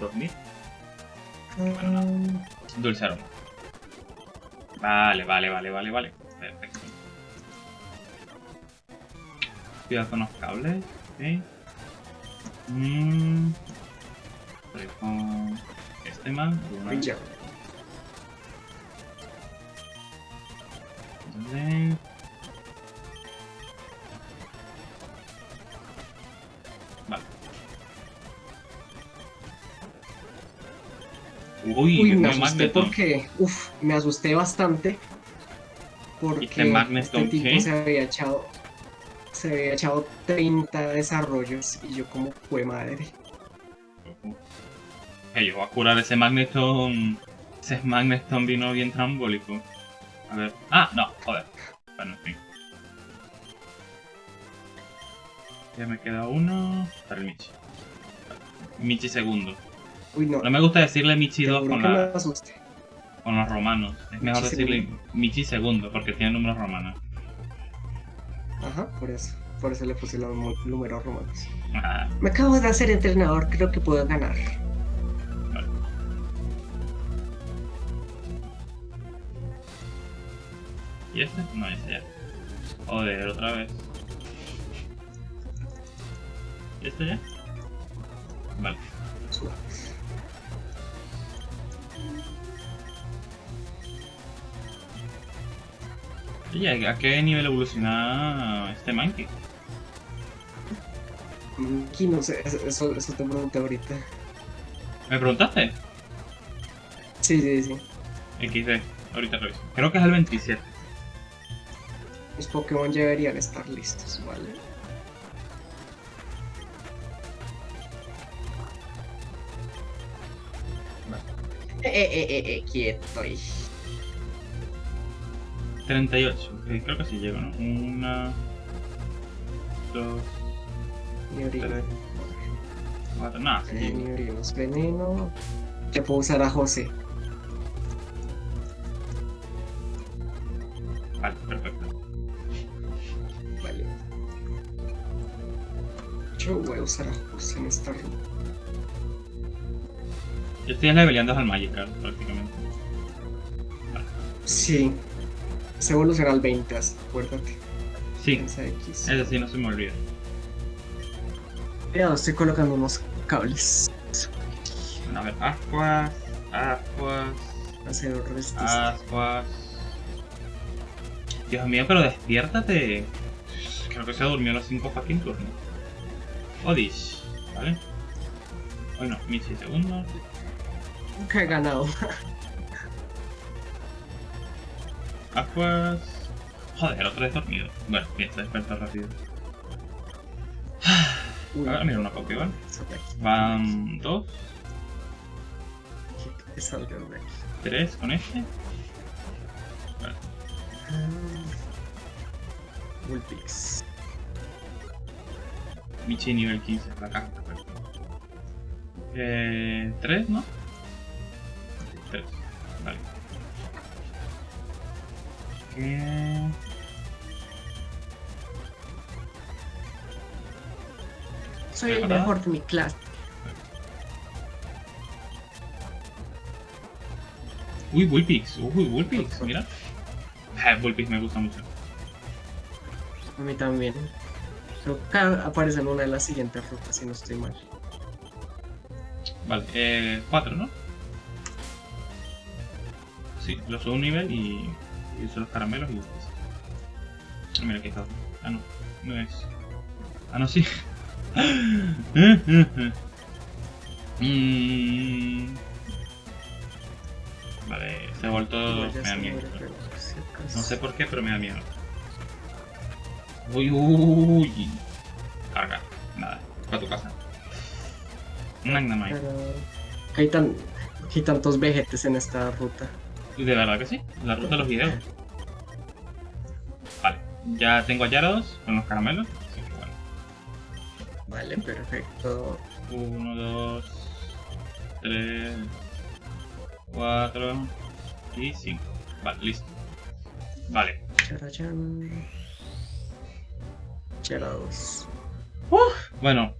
dormir. Ah, Dulce aroma. Vale, vale, vale, vale, vale. Perfecto. Cuidado con los cables. Ok. Mm. Estoy este. Uy, ya. Vale. Uy, Uy, me asusté porque, uf, me asusté bastante porque ¿Viste Magneton este tipo qué? se había echado, se había echado 30 desarrollos y yo como fue madre. Que yo voy a curar ese Magneton. Ese Magneton vino bien trambólico. A ver. Ah, no, joder. Bueno, en fin. Ya me queda uno. Para el Michi. Michi segundo. Uy, no, No me gusta decirle Michi te 2 juro con, la- con los romanos. Es mejor Michi decirle segundo. Michi segundo porque tiene números romanos. Ajá, por eso, por eso le puse los mu- números romanos. Ah, Me acabo de hacer entrenador, creo que puedo ganar. ¿Y este? No, ese ya. Joder, otra vez. ¿Y este ya? Vale. Oye, ¿a qué nivel evoluciona este Monkey? Mm, Aquí no sé, eso, eso, eso te pregunté ahorita. ¿Me preguntaste? Sí, sí, sí. XD, ahorita reviso. Creo que es el 27. Los Pokémon ya deberían estar listos, ¿vale? Eh, eh, eh, eh, quieto ahí. 38. ok, creo que sí llego, ¿no? Una. Dos. Tres. Cuatro. No, sí Eh, llego. ni orinos. Veneno. Ya puedo usar a José. Yo voy a usar a José en esta ruta. Yo estoy leveleando al Magikarp prácticamente. Sí. Se evoluciona al 20, acuérdate. Sí, X. eso sí, no se me olvida. Ya estoy colocando unos cables. Bueno, a ver, Ascuas. Ascuas. Hacer. Ascuas. Dios mío, pero despiértate. Creo que se durmió los 5 fucking turnos. Odish, ¿vale? Bueno, Michi segundo. Nunca he ganado. Aquas. Joder, otra vez dormido. Bueno, bien, se despertó rápido. Ahora mira una aquí. Van dos, Que salgan de tres con este. Vulpix. Michi nivel 15, la casca. Eh, 3, ¿no? 3, vale. ¿Qué? Soy el mejor de mi clase. Uy, Bullpix, uy, Bullpix, mira. Ah, Bullpix me gusta mucho. A mí también. Creo que aparece en una de las siguientes rutas, si no estoy mal. Vale, eh, 4, ¿no? Sí, lo subo un nivel y, y uso los caramelos y. Ah, mira, aquí está. Ah, no, no es. Ah, no, sí. Mm. Vale, ese vuelto Igual me da se miedo. No sé por qué, pero me da miedo. Uy, uy. Carga. Nada. Para tu casa. Pero hay, tan, hay tantos vejetes en esta ruta. De verdad que sí. La ruta de los videos. Vale. Ya tengo a Gyarados con los caramelos. Así que bueno. Vale, perfecto. 1, 2, 3, 4 y 5. Vale, listo. Vale. Bueno,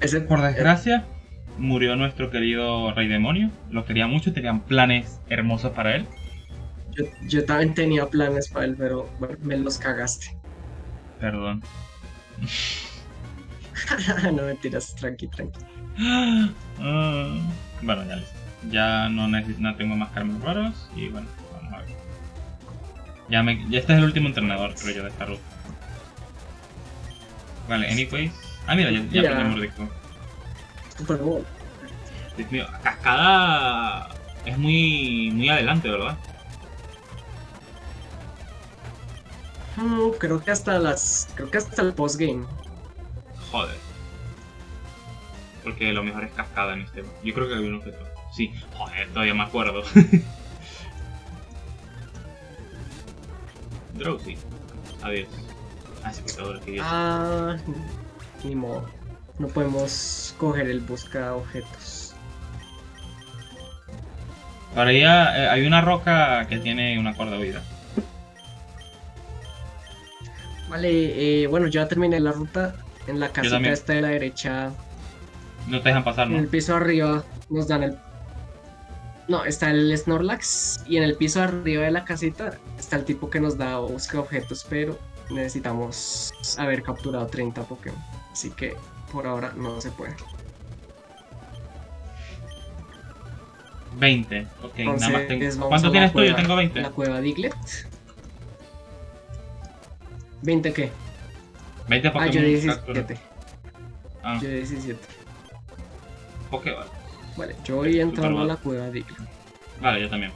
Ese Por desgracia, murió nuestro querido Rey Demonio. Lo quería mucho, tenían planes hermosos para él. Yo, yo también tenía planes para él, pero bueno, me los cagaste. Perdón. no mentiras, tranqui, tranqui. Ah, bueno, ya listo. Ya no, no tengo más caramelos raros y bueno, vamos a ver. Ya, me, ya este es el último entrenador, creo yo, de esta ruta. Vale, anyways. Ah, mira, ya, ya aprendí Mordisco. Super Bowl. Dios mío, Cascada es muy, muy adelante, ¿verdad? Mm, creo que hasta las. Creo que hasta el postgame. Joder. Porque lo mejor es cascada en este. Yo creo que había un objeto. Sí, joder, todavía me acuerdo. Drowsy. Adiós. Ah, que. Ah, ni modo. No podemos coger el busca objetos. Ahora ya eh, hay una roca que tiene una cuerda de vida. Vale, eh, bueno, ya terminé la ruta. En la casita esta de la derecha, No te dejan pasar, en el ¿no? piso arriba, nos dan el. No, está el Snorlax. Y en el piso arriba de la casita está el tipo que nos da busca objetos, pero necesitamos haber capturado 30 Pokémon. Así que por ahora no se puede. 20. Ok, nada más Entonces, tengo. ¿Cuánto tienes tú? Yo cueva- tengo 20. La cueva Diglett. ¿20 qué? 20 Ah, Pokémon yo captura. 17. Ah, Yo 17. Pokéball. Vale, yo voy entrando a la cueva Diglett. Vale, yo también.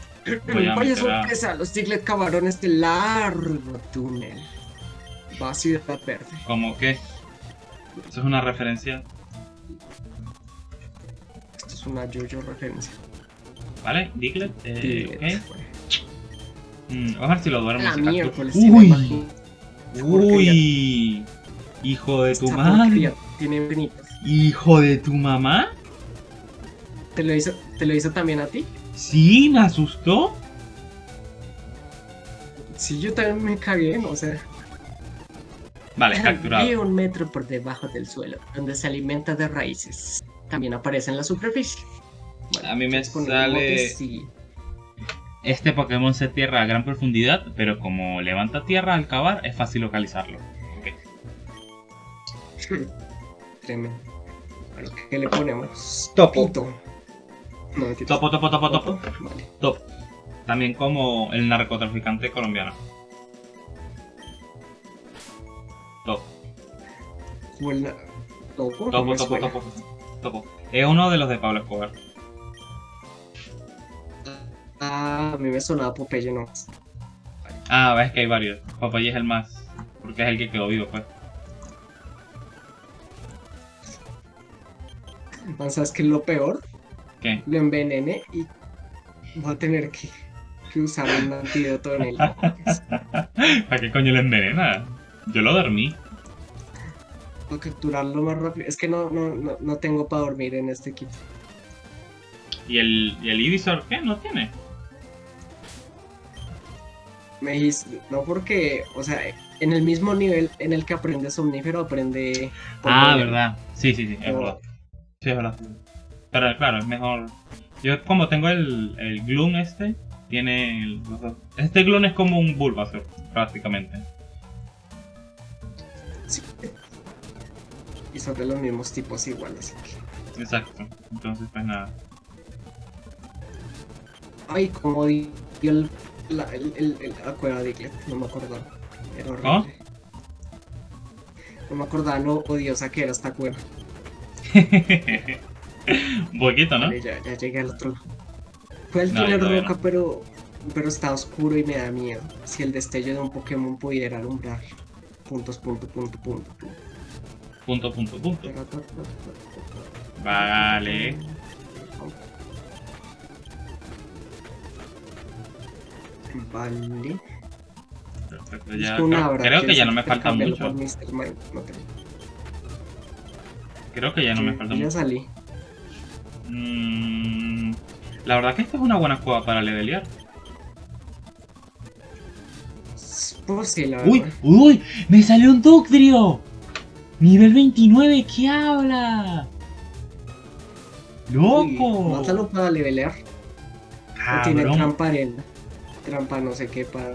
Voy a Vaya meter a- sorpresa, los Diglett cavaron este largo túnel. Va a Ciudad Verde. Como que. Eso es una referencia. Esto es una yo-yo referencia. ¿Vale? Diglett. Eh, Diglett, ok. bueno. Mm, vamos a ver si lo duermo. La miércoles Uy, uy, hijo de tu Esta madre, Tiene infinitos. hijo de tu mamá. ¿Te lo, hizo, ¿Te lo hizo también a ti? Sí, me asustó. Sí, yo también me cagué, ¿no? o sea. Vale, Vive capturado. un metro por debajo del suelo, donde se alimenta de raíces. También aparece en la superficie. Bueno, A mí me ¿quieres poner sale-. Este Pokémon se tierra a gran profundidad, pero como levanta tierra al cavar, es fácil localizarlo. Ok. Tremendo. Bueno, ¿qué le ponemos? Topo. No. Topo, topo, topo, topo. Vale. Top. También como el narcotraficante colombiano. Topo, no Topo, topo, topo. Topo. Es uno de los de Pablo Escobar. Ah, a mí me sonaba Popeye, no. Ah, ves que hay varios. Popeye es el más. Porque es el que quedó vivo, pues. Man, ¿Sabes qué es lo peor? ¿Qué? Lo envenené y voy a tener que, que usar un antídoto en él. ¿Para qué coño le envenena? Yo lo dormí. Para capturarlo más rápido. Es que no, no, no, no tengo para dormir en este equipo. ¿Y el, y el Ivysaur qué? ¿No tiene? Me dijiste, no porque, o sea, en el mismo nivel en el que aprende somnífero, aprende... Ah, verdad. Sí, sí, sí, es verdad. Sí, es verdad. Pero claro, es mejor. Yo como tengo el, el Gloom este, tiene el-. Este Gloom es como un Bulbasaur, prácticamente. Y son de los mismos tipos igual, así que... Exacto. Entonces, pues nada. Ay, como dio el, la, el, el- el- la cueva de Diglett, no me acordaba. Era horrible. ¿Ah? No me acordaba lo odiosa que era esta cueva. Un poquito, ¿no? Vale, ya, ya llegué al otro lado. Fue el No, túnel todavía roca, no. pero, pero está oscuro y me da miedo. Si el destello de un Pokémon pudiera alumbrar. Puntos, punto, punto, punto, punto. Punto, punto, punto. Vale. Vale. Perfecto, ya. Creo, que ¿quieres ya no me falta mucho. No creo. Que ya no me falta ya mucho. salí. Mm, la verdad que esta es una buena cueva para levelear. Pues sí, la ¡Uy! verdad. ¡Uy! ¡Me salió un Ductrio! ¡Nivel 29! ¿Qué habla? ¡Loco! Mátalo para levelear. O tiene trampa arena. Trampa no sé qué para.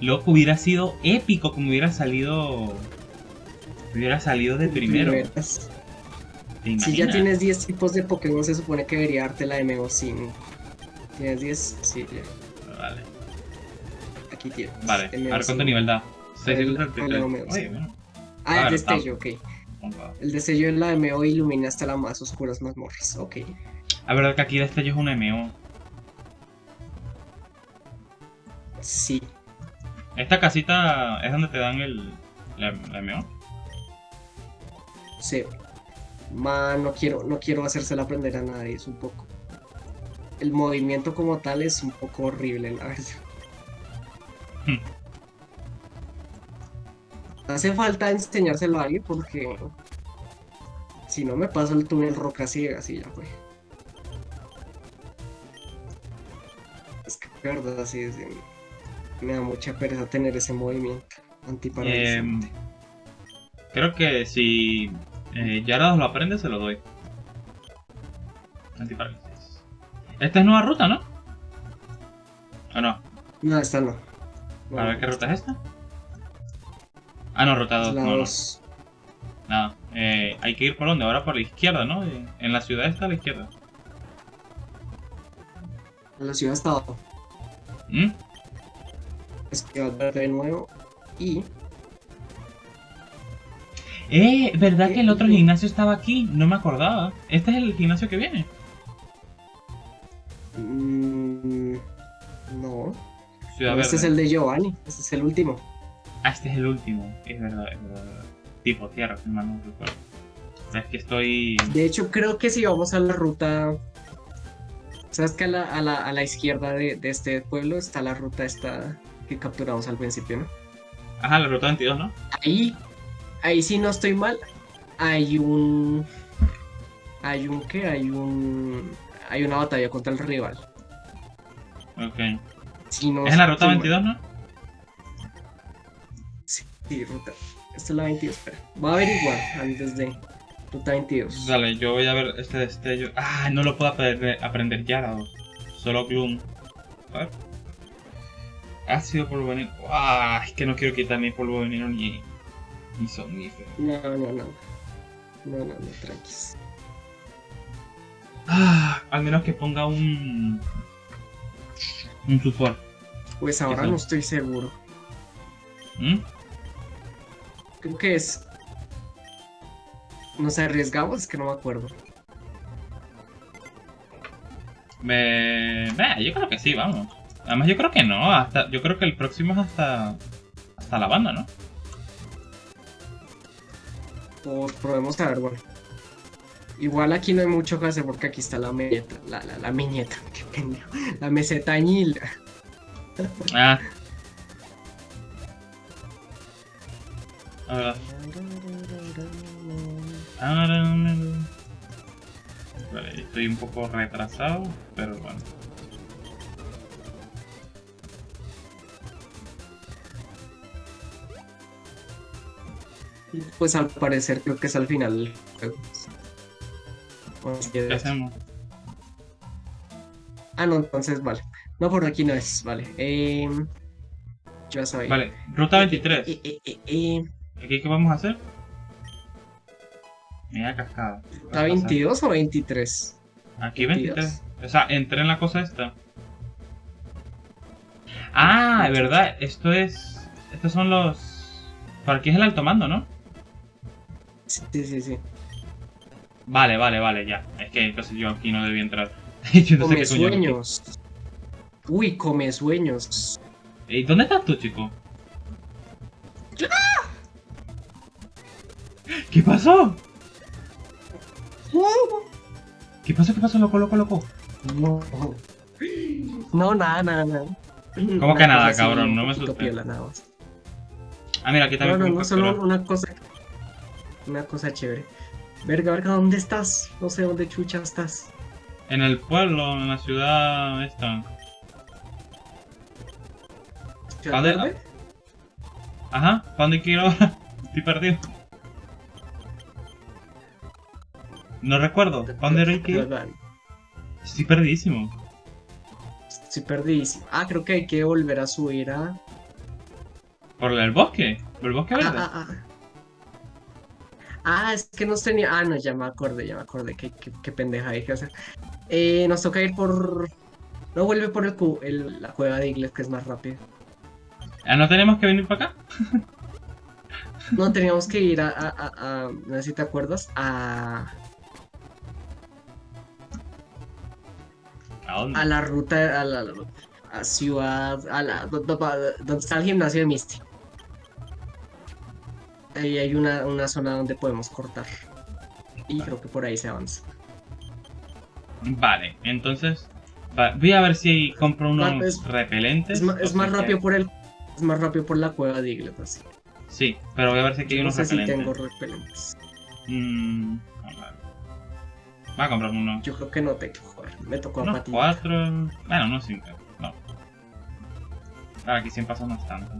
Loco, hubiera sido épico como hubiera salido. Hubiera salido de primero. primeras. ¿Te Si ya tienes 10 tipos de Pokémon, se supone que debería darte la MO sin. ¿Tienes 10? Sí, ya. Vale, Aquí tienes. vale. A ver cuánto nivel da. El- 633. el MO, sí. Oye, bueno. Ah, el destello, ok. El destello de la MO ilumina hasta las más oscuras mazmorras. Ok. La verdad que aquí de este yo es un MO. Sí. Esta casita es donde te dan el. La, la MO. Sí. Ma, no quiero, no quiero hacérsela aprender a nadie, es un poco. El movimiento como tal es un poco horrible, la verdad. Hmm. Hace falta enseñárselo a alguien porque si no me paso el túnel roca ciega, así ya fue. Es que verdad sí es de- me da mucha pereza tener ese movimiento antiparalizante. Em, creo que si eh, Yarados lo aprende, se lo doy. Antiparálisis. Esta es nueva ruta, ¿no? ¿O no? No, esta no. No, A ver qué ruta es esta. Ah, no, 2. la No, no. Eh, hay que ir por dónde? Ahora por la izquierda, ¿no? Eh, En la ciudad está a la izquierda. La ciudad está abajo. ¿Mm? Es que va a de nuevo. Y Eh, ¿verdad que el otro Eh, gimnasio estaba aquí? No me acordaba. Este es el gimnasio que viene. mm, no. Ciudad este es el de Giovanni. Este es el último. Ah, este es el último. Es verdad, es verdad. Tipo tierra, si mal no recuerdo. Es que estoy. De hecho, creo que si vamos a la ruta. ¿Sabes que a la, a la, a la izquierda de, de este pueblo está la ruta esta que capturamos al principio, ¿no? Ajá, la ruta 22, ¿no? Ahí, ahí sí no estoy mal. Hay un. Hay un qué? Hay un. Hay una batalla contra el rival. Ok. Si no ¿Es en la ruta estoy mal. 22, no? Sí, ruta. Esta es la 22, espera. Voy a averiguar antes de ruta 22. Dale, yo voy a ver este destello. Ah, no lo puedo aprender, aprender Gyarados. Solo Gloom. A ver. Ácido polvo veneno. Ah, es que no quiero quitar ni polvo veneno ni. ni somnífero. No, no, no. No, no, no, tranquis. Ah, al menos que ponga un. un support. Pues ahora no estoy seguro. ¿Mm? Creo que es. Nos arriesgamos, es que no me acuerdo. Me. Yo creo que sí, vamos. Además, yo creo que no. Hasta, yo creo que el próximo es hasta. hasta la banda, ¿no? O probemos a ver, bueno. Igual aquí no hay mucho que hacer porque aquí está la meñeta. La, la, la meñeta, qué pendejo. La meseta añil. Ah. Ahora. Vale, estoy un poco retrasado, pero bueno. Pues al parecer creo que es al final ¿Qué hacemos? Ah, no, entonces vale. No, por aquí no es, vale. Em, ya sabía. Vale, ruta 23. Eh, eh, eh, eh ¿Aquí qué vamos a hacer? Mira cascada. ¿Está 22 o 23? Aquí 22. 23. O sea, entré en la cosa esta. Ah, es verdad. Esto es. Estos son los. Por aquí es el alto mando, ¿no? Sí, sí, sí. Vale, vale, vale, ya. Es que entonces yo aquí no debí entrar. yo no sé Come coño. sueños. Uy, come sueños. ¿Y dónde estás tú, chico? ¿Qué pasó? ¿Qué pasó? ¿Qué pasó, loco, loco, loco? No. No, nada, nada, nada. ¿Cómo que nada, cabrón? No me asustes. piola, nada más. Ah, mira, aquí No, también. no, puedo no, solo una cosa. Una cosa chévere. Verga, verga, ¿dónde estás? No sé dónde chucha estás. En el pueblo, en la ciudad esta. ¿Ciudad ¿Dónde-? Ajá, ¿para dónde quiero? Estoy perdido. No recuerdo. ¿Para dónde era que. Estoy perdidísimo. Estoy perdidísimo. Ah, creo que hay que volver a subir a. ¿Por el bosque? ¿Por el bosque Ah, verde? ah, ah. Ah, es que nos tenía. Ah, no, ya me acordé, ya me acordé. Qué, qué, qué pendeja hay que hacer. Eh, nos toca ir por. No vuelve por el, cu- el- la cueva de Igles, que es más rápido. Ah, ¿No tenemos que venir para acá? No, teníamos que ir a. a, a- a- no sé si te acuerdas. A. ¿A dónde? a la ruta, a la a ciudad, a la, do- do- donde está el gimnasio de Misty. Ahí hay una, una zona donde podemos cortar. Y creo que por ahí se avanza. Vale, entonces. va- voy a ver si compro unos es- repelentes. Es, si más rápido por el. Es más rápido por la cueva de Iglet, así. Sí, pero voy a ver si aquí hay no unos sé si repelentes. tengo repelentes. Mm, a ver. Voy a comprarme unos. Yo creo que no tengo, joder. Me tocó a Unos Pati. cuatro. Bueno, unos cinco. No. Ahora aquí 100 pasos no es tanto.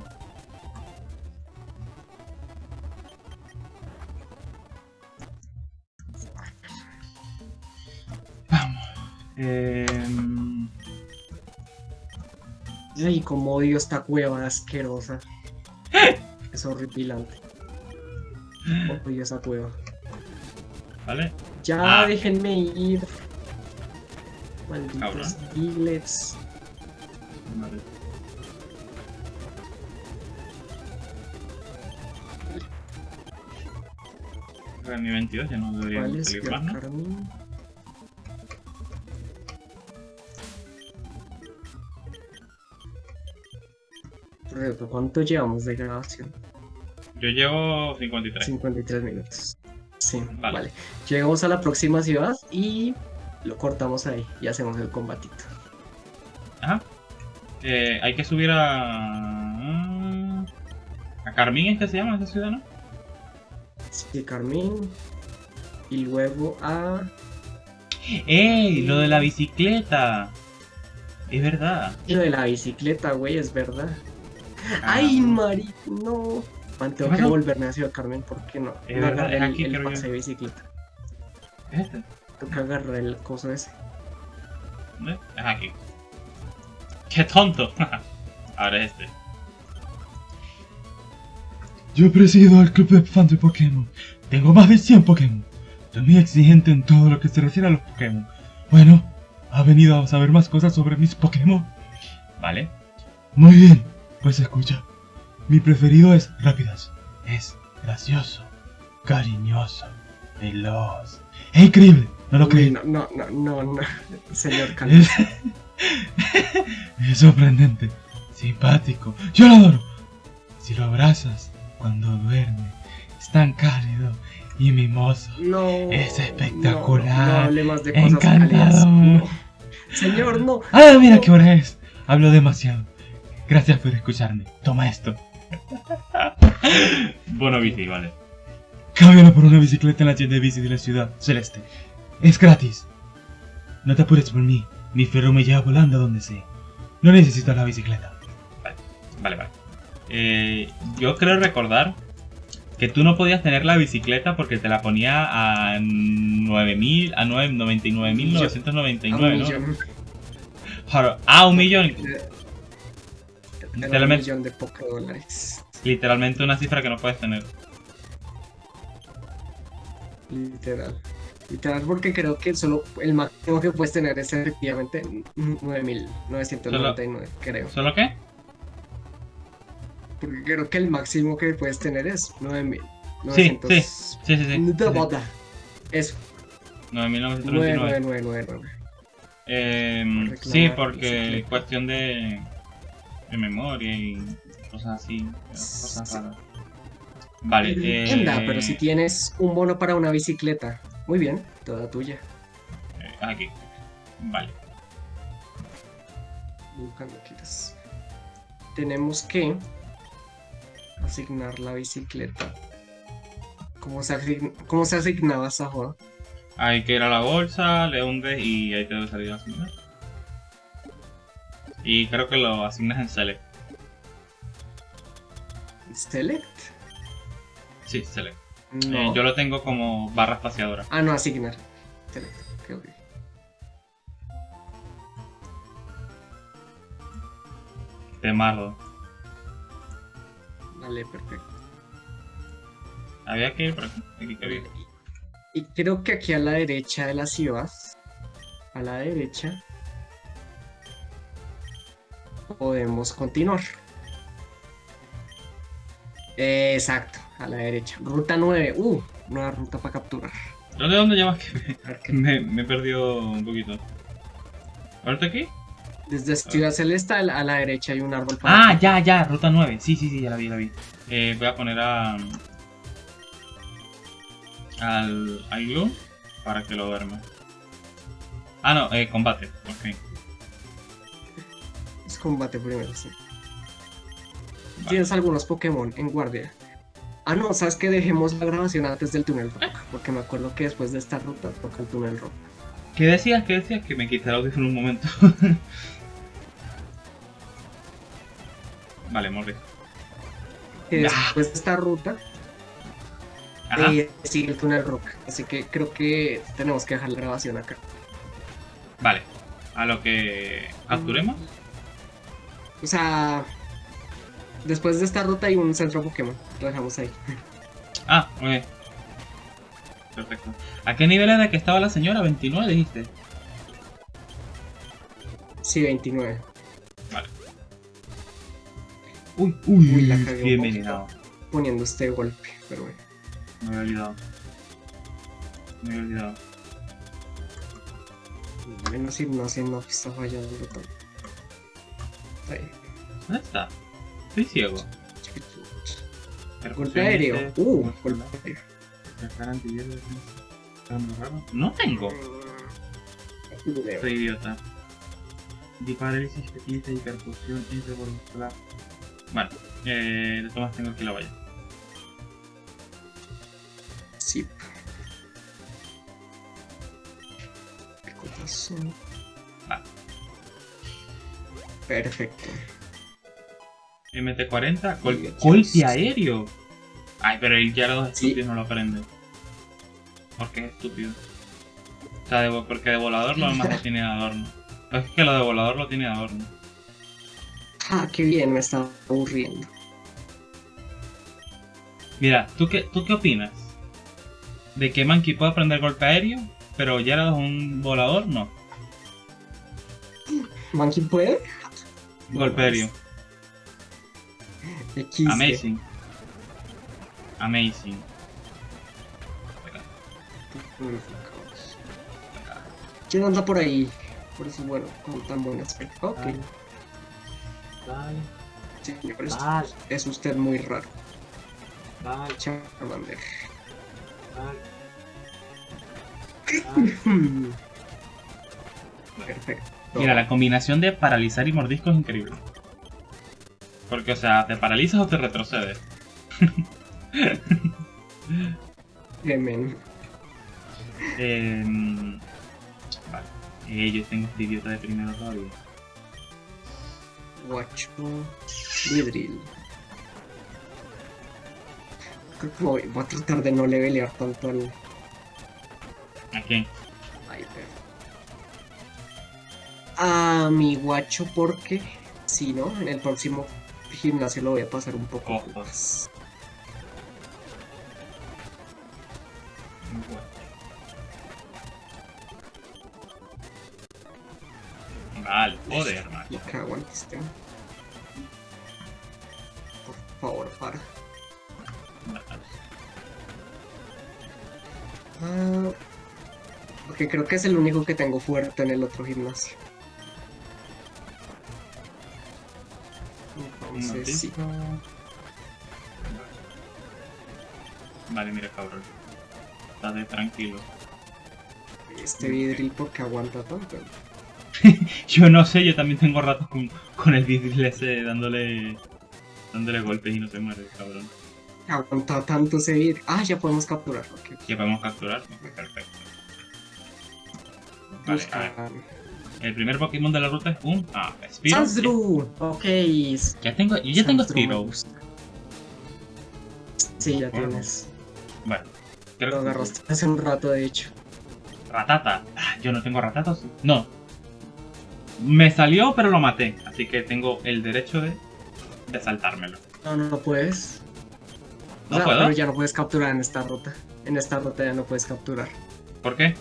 Vamos. Em, Ay, como odio esta cueva asquerosa. Es horripilante. Odio esa cueva. ¿Vale? Ya, Ah. déjenme ir. Malditos Cabrón. Iglets. Vale. En mi 22 ya no debería ¿Cuál es salir más, ¿no? Carmín? ¿Cuánto llevamos de grabación? Yo llevo 53. 53 minutos. Sí, Vale. vale. Llegamos a la próxima ciudad y lo cortamos ahí y hacemos el combatito. Ajá. Eh, hay que subir a. A Carmín es que se llama esa ciudad, ¿no? Sí, Carmín. Y luego a. ¡Ey! Lo de la bicicleta. Es verdad. Lo de la bicicleta, güey, es verdad. Ah, ¡Ay, Mari! No. Man, tengo ¿Qué que volverme a Ciudad Carmen porque no. Es no verdad, es el, aquí, el creo de bicicleta. ¿Es este? Tengo que agarrar el coso ese. ¿Dónde? Es aquí. ¡Qué tonto! Ahora es este. Yo presido el club de fans de Pokémon. Tengo más de 100 Pokémon. Soy muy exigente en todo lo que se refiere a los Pokémon. Bueno, ¿ha venido a saber más cosas sobre mis Pokémon? ¿Vale? Muy bien, pues escucha. Mi preferido es Rápidas. Es gracioso, cariñoso, veloz. ¡Es increíble! ¿No lo crees? no, no, no, no, no. Señor Carmen. Es... sorprendente, simpático. Yo lo adoro. Si lo abrazas cuando duerme, es tan cálido y mimoso. No. Es no, espectacular, No, hable más de cosas encantador. No. Señor, no. ¡Ah, mira qué hora es! Hablo demasiado. Gracias por escucharme. Toma esto. Bueno, bici, vale. Cámbialo por una bicicleta en la tienda de bici de la ciudad, Celeste. Es gratis. No te apures por mí. Mi ferro me lleva volando a donde sea. No necesito la bicicleta. Vale, vale. Eh, yo creo recordar que tú no podías tener la bicicleta porque te la ponía a 9000, a 9 99.999, A un ¿no? millón. Ah, un millón. Era un millón de poco dólares. Literalmente una cifra que no puedes tener. Literal. Literal, porque creo que solo el máximo que puedes tener es efectivamente 9.999, creo. ¿Solo qué? Porque creo que el máximo que puedes tener es 9.000. Sí, sí, Sí, sí, sí. Eso, 9.999. 9999. Em, sí, porque cuestión de, de memoria y cosas así. Cosas raras. Vale, eh, Anda, pero si tienes un bono para una bicicleta, muy bien, toda tuya. eh, Aquí. Vale. Cuando quieras. Tenemos que asignar la bicicleta. ¿Cómo se, asign- cómo se asignaba esa joda? Hay que ir a la bolsa, le hundes y ahí te debe salir la asignación. Y creo que lo asignas en Select. ¿Select? Sí, Select. No. Eh, yo lo tengo como barra espaciadora. Ah, no, asignar. Select. ok, ok. De mardo. Vale, perfecto. Había que ir por aquí. Aquí había. Y creo que aquí a la derecha de la ciudad, a la derecha, podemos continuar. Exacto, a la derecha. Ruta 9. Uh, nueva ruta para capturar. ¿Dónde, dónde llevas que me, me he perdido un poquito? ¿Ahorita aquí? Desde Ciudad Celeste a la, derecha hay un árbol para. Ah, ya, ya, ruta 9. Sí, sí, sí, ya la vi, la vi. Eh, voy a poner a. Al Ailu para que lo duerma. Ah, no, eh, combate. Ok. Es combate primero, sí. Tienes algunos Pokémon en guardia. Ah, no, sabes que dejemos la grabación antes del túnel rock. Porque me acuerdo que después de esta ruta toca el túnel rock. ¿Qué decías? ¿Qué decías? Que me quité el audífono un momento. vale. Que Ya. después de esta ruta Ajá. eh, sigue el túnel rock. Así que creo que tenemos que dejar la grabación acá. Vale. A lo que capturemos. O sea, después de esta ruta hay un centro Pokémon. Lo dejamos ahí. Ah, ok. Perfecto. ¿A qué nivel era que estaba la señora? 29 dijiste. Sí, 29. Uy, uy, Uy, la cagué un. Poniendo este golpe. Pero bueno. Me había olvidado. Me había olvidado. Menos si no, si no está fallando tanto. Ahí. ¿Dónde está? Estoy ciego. Golpe aéreo. Uh, golpe aéreo. No tengo. Soy idiota. Di parálisis, petita y percusión intervolular. Vale. Eh, de todas tengo aquí la valla. Sí. Corazón. Vale. Perfecto. MT-40, gol- Bien, golpe aéreo. Ay, pero el ya los Sí. estúpidos no lo aprende. Porque es estúpido. O sea, de porque de volador lo demás lo tiene de adorno. Es que lo de volador lo tiene de adorno. Ah, qué bien, me estaba aburriendo. Mira, ¿tú qué, ¿tú qué opinas? ¿De que Monkey puede aprender golpe aéreo? Pero ya es un volador, no. ¿Monkey puede? Golpe aéreo. Amazing. Amazing. ¿Quién anda por ahí? Por eso, bueno, con tan buen aspecto. Ok, Vale, señor, es, vale, es usted muy raro. vale, Charmander. vale. Perfecto. Mira, la combinación de paralizar y mordisco es increíble. Porque, o sea, te paralizas o te retrocedes. Gemen. Em, vale. Eh, yo tengo este idiota de primero todavía. Guacho. Vidril. Creo que voy, voy a tratar de no levelear tanto al ¿A quién? A mi guacho porque si no, en el próximo gimnasio lo voy a pasar un poco más. Vale, joder, Y macho. cago en este. Por favor, para. Ah, porque creo que es el único que tengo fuerte en el otro gimnasio. Momentito. Vale, mira, cabrón. Estate tranquilo. Este vidril porque aguanta tanto. Yo no sé, yo también tengo ratos con, con el vidril ese dándole dándole golpes y no se muere, cabrón. Aguanta tanto ese vidril. Ah, ya podemos capturarlo. ok. ¿Qué podemos capturar? Ok, Perfecto. Vale, a ver. El primer Pokémon de la ruta es un. Ah, Spearow. Sandshrew. Ok. Ya tengo, yo ya tengo Sandshrew me Spearow. gusta. Sí, ya Bueno. tienes. Bueno, Lo creo que. agarraste hace un rato, de hecho. Ratata. Ah, Yo no tengo Ratata. ¿o sí? No. Me salió, pero lo maté. Así que tengo el derecho de, de saltármelo. No, no, no puedes. O ¿No sea, puedo? pero ya no puedes capturar en esta ruta. En esta ruta ya no puedes capturar. ¿Por qué?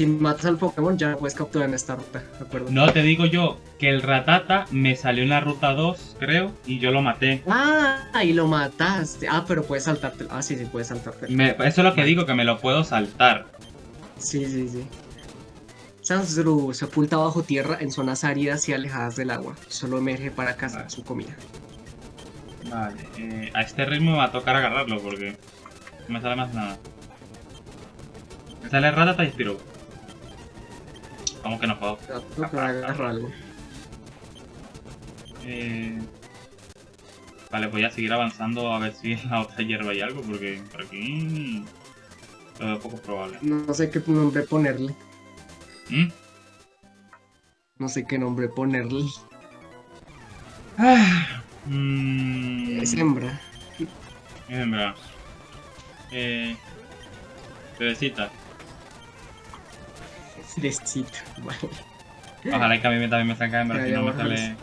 Si matas al Pokémon, ya puedes capturar en esta ruta, ¿de acuerdo? No te digo yo que el Ratata me salió en la ruta 2, creo, y yo lo maté. Ah, y lo mataste. Ah, pero puedes saltarte. Ah, sí, sí, puedes saltarte. Me- eso es lo que digo, que me lo puedo saltar. Sí, sí, sí. Sandshrew se oculta bajo tierra en zonas áridas y alejadas del agua. Solo emerge para cazar Vale. su comida. Vale, eh, a este ritmo me va a tocar agarrarlo porque no me sale más nada. Me sale Ratata y Spearow. ¿Cómo que no puedo? Te va a tocar agarrarlo. Eh, Vale, voy a seguir avanzando a ver si en la otra hierba hay algo porque por aquí lo veo poco probable. No sé qué nombre ponerle. ¿Mm? No sé qué nombre ponerle. Ah, mm, Es hembra. Es hembra. Eh. Bebecita. Fresita. Vale. Ojalá que a mí también me salga Ya, si no me sale.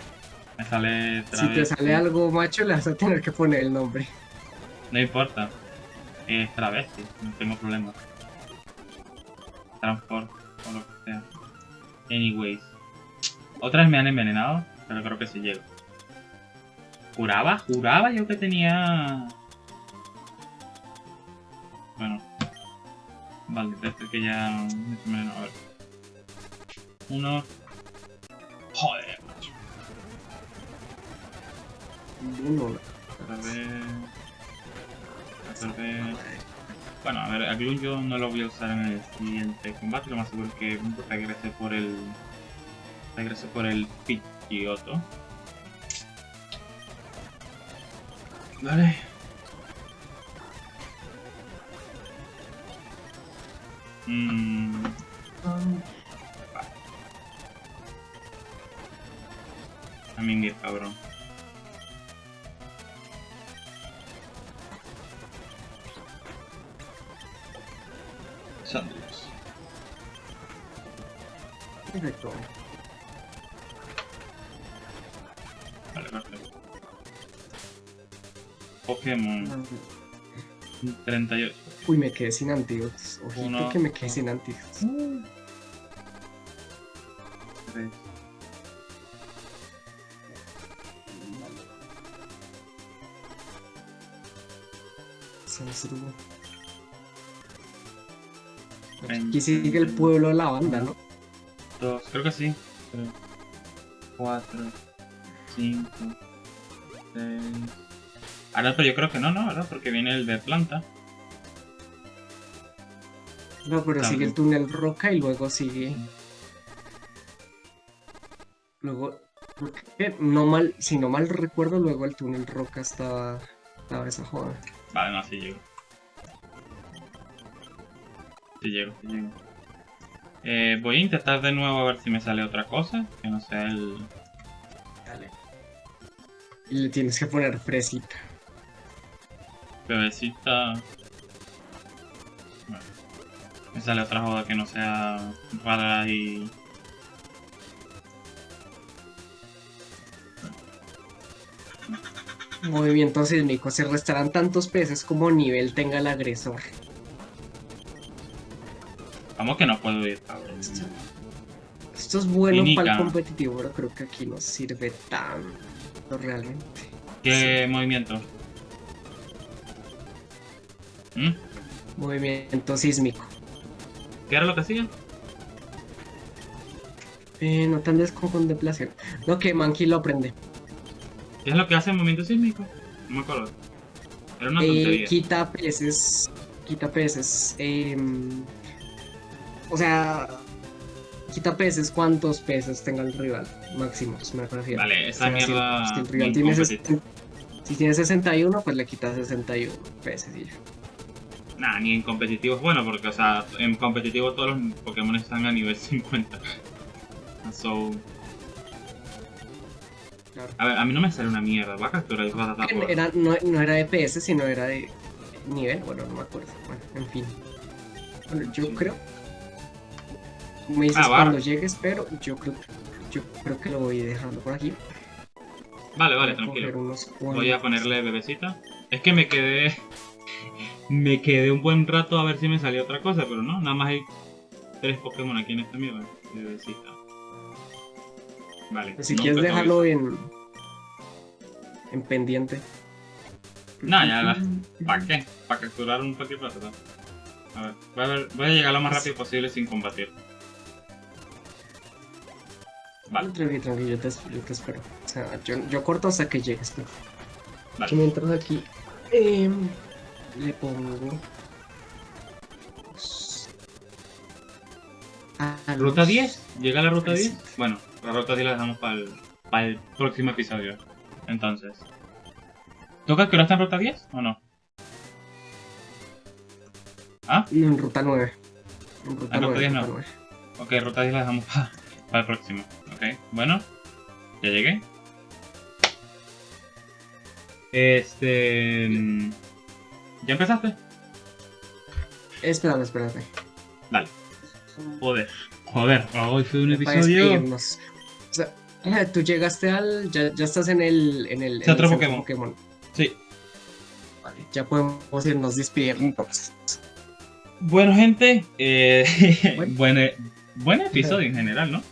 Me sale Si te sale algo macho, le vas a tener que poner el nombre. No importa. Es travesti, no tengo problema. Transport o lo que sea. Anyways. Otras me han envenenado, pero creo que sí llego. Juraba, juraba yo que tenía. Bueno. Vale, desde que ya. A ver. Uno. Joder, macho. Uno. A ver. A ver. Bueno, a ver, a Gloom yo no lo voy a usar en el siguiente combate, lo más seguro es que regrese por el. regrese por el Pidgeotto. Vale. Mmm. A mí cabrón. Sanders. Perfecto. Vale, perfecto. Pokémon 38. Uy, me quedé sin antídotos. Ojito Uno. que me quedé sin antídotos. Tres. Aquí sigue el pueblo de la banda, ¿no? Dos, creo que sí. Tres, cuatro, cinco, seis. Ahora, pero yo creo que no, ¿no? ¿Verdad? Porque viene el de planta. No, pero sigue el túnel roca y luego sigue. Luego. porque No mal, si no mal recuerdo, luego el túnel roca estaba. Estaba esa joda. Vale, no, sí llego. Sí llego, sí llego. Eh, voy a intentar de nuevo a ver si me sale otra cosa. Que no sea el. Dale. Y le tienes que poner fresita. Bebecita. Bueno. Me sale otra joda que no sea rara y. Movimiento sísmico. Se restarán tantos peces como nivel tenga el agresor. Vamos que no puedo ir. Esto, esto es bueno Clínica. para el competitivo, pero creo que aquí no sirve tanto realmente. ¿Qué movimiento? ¿Mm? Movimiento sísmico. ¿Qué era lo que hacía? Eh, no tan con contemplación. No, que Monkey lo aprende. ¿Qué es lo que hace el movimiento sísmico? No me acuerdo. Era una Eh, tontería. quita peces. Quita peces. em, o sea, quita peces. ¿Cuántos peces tenga el rival? Máximos, me refiero. Vale, esa O sea, si- mierda Si, el rival tiene competitiva. 60 si tiene 61, pues le quita 61 peces y ya. Nah, ni en competitivo es bueno, porque, o sea, en competitivo todos los Pokémon están a nivel 50. So. Claro. A ver, a mí no me sale una mierda. Va a capturar el Rattata por- Era, no, no era de PS, sino era de nivel. Bueno, no me acuerdo. Bueno, en fin. Bueno, yo creo. Me dices Ah, cuando llegues, pero yo creo, yo creo que lo voy dejando por aquí. Vale, vale, Voy tranquilo. Voy a ponerle bebecita. Es que me quedé. Me quedé un buen rato a ver si me salía otra cosa, pero no, nada más hay tres Pokémon aquí en esta mierda. Bebecita. Vale. Si quieres te dejarlo voy- en. en pendiente. No, ya la- ¿Para qué? Para capturar un Rattata. A ver, voy a, ver- voy a llegar lo más rápido posible sin combatir. Vale, Tranquilo, tranquilo, yo te, yo te espero. O sea, yo, yo corto hasta que llegues tú. vale. Y mientras aquí. em, le pongo. ¿Ruta los- 10? ¿Llega la ruta Pues 10? sí. Bueno, la ruta 10 la dejamos para el, para el próximo episodio. Entonces. ¿Toca que ahora está en ruta 10 o no? ¿Ah? En ruta 9. En ruta Ah, ruta 9. 10 ruta no. 9. Ok, ruta 10 la dejamos pa- para el próximo. Ok, bueno. Ya llegué. Este... mm, ¿Ya empezaste? Espérame, espérame. Dale. Joder. Joder, hoy fue un episodio... O sea, tú llegaste al. Ya, ya estás en el. En el, en otro el Pokémon. Sí. Vale, ya podemos irnos despidiendo entonces. Bueno, gente, eh, Bueno. buen, buen episodio en general, ¿no?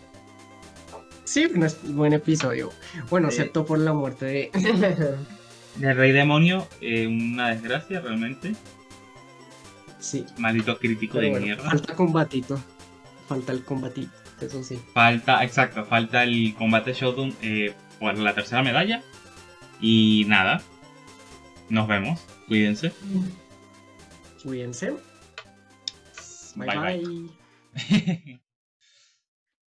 Sí, un es- buen episodio. Bueno, excepto por la muerte de. El Rey Demonio, eh, una desgracia realmente. sí. Maldito crítico Pero de bueno, mierda. falta combatito. Falta el combatito, eso sí. Falta, exacto, falta el combate Shodown eh, por la tercera medalla. Y nada, nos vemos, cuídense. Cuídense. bye. bye. bye. bye.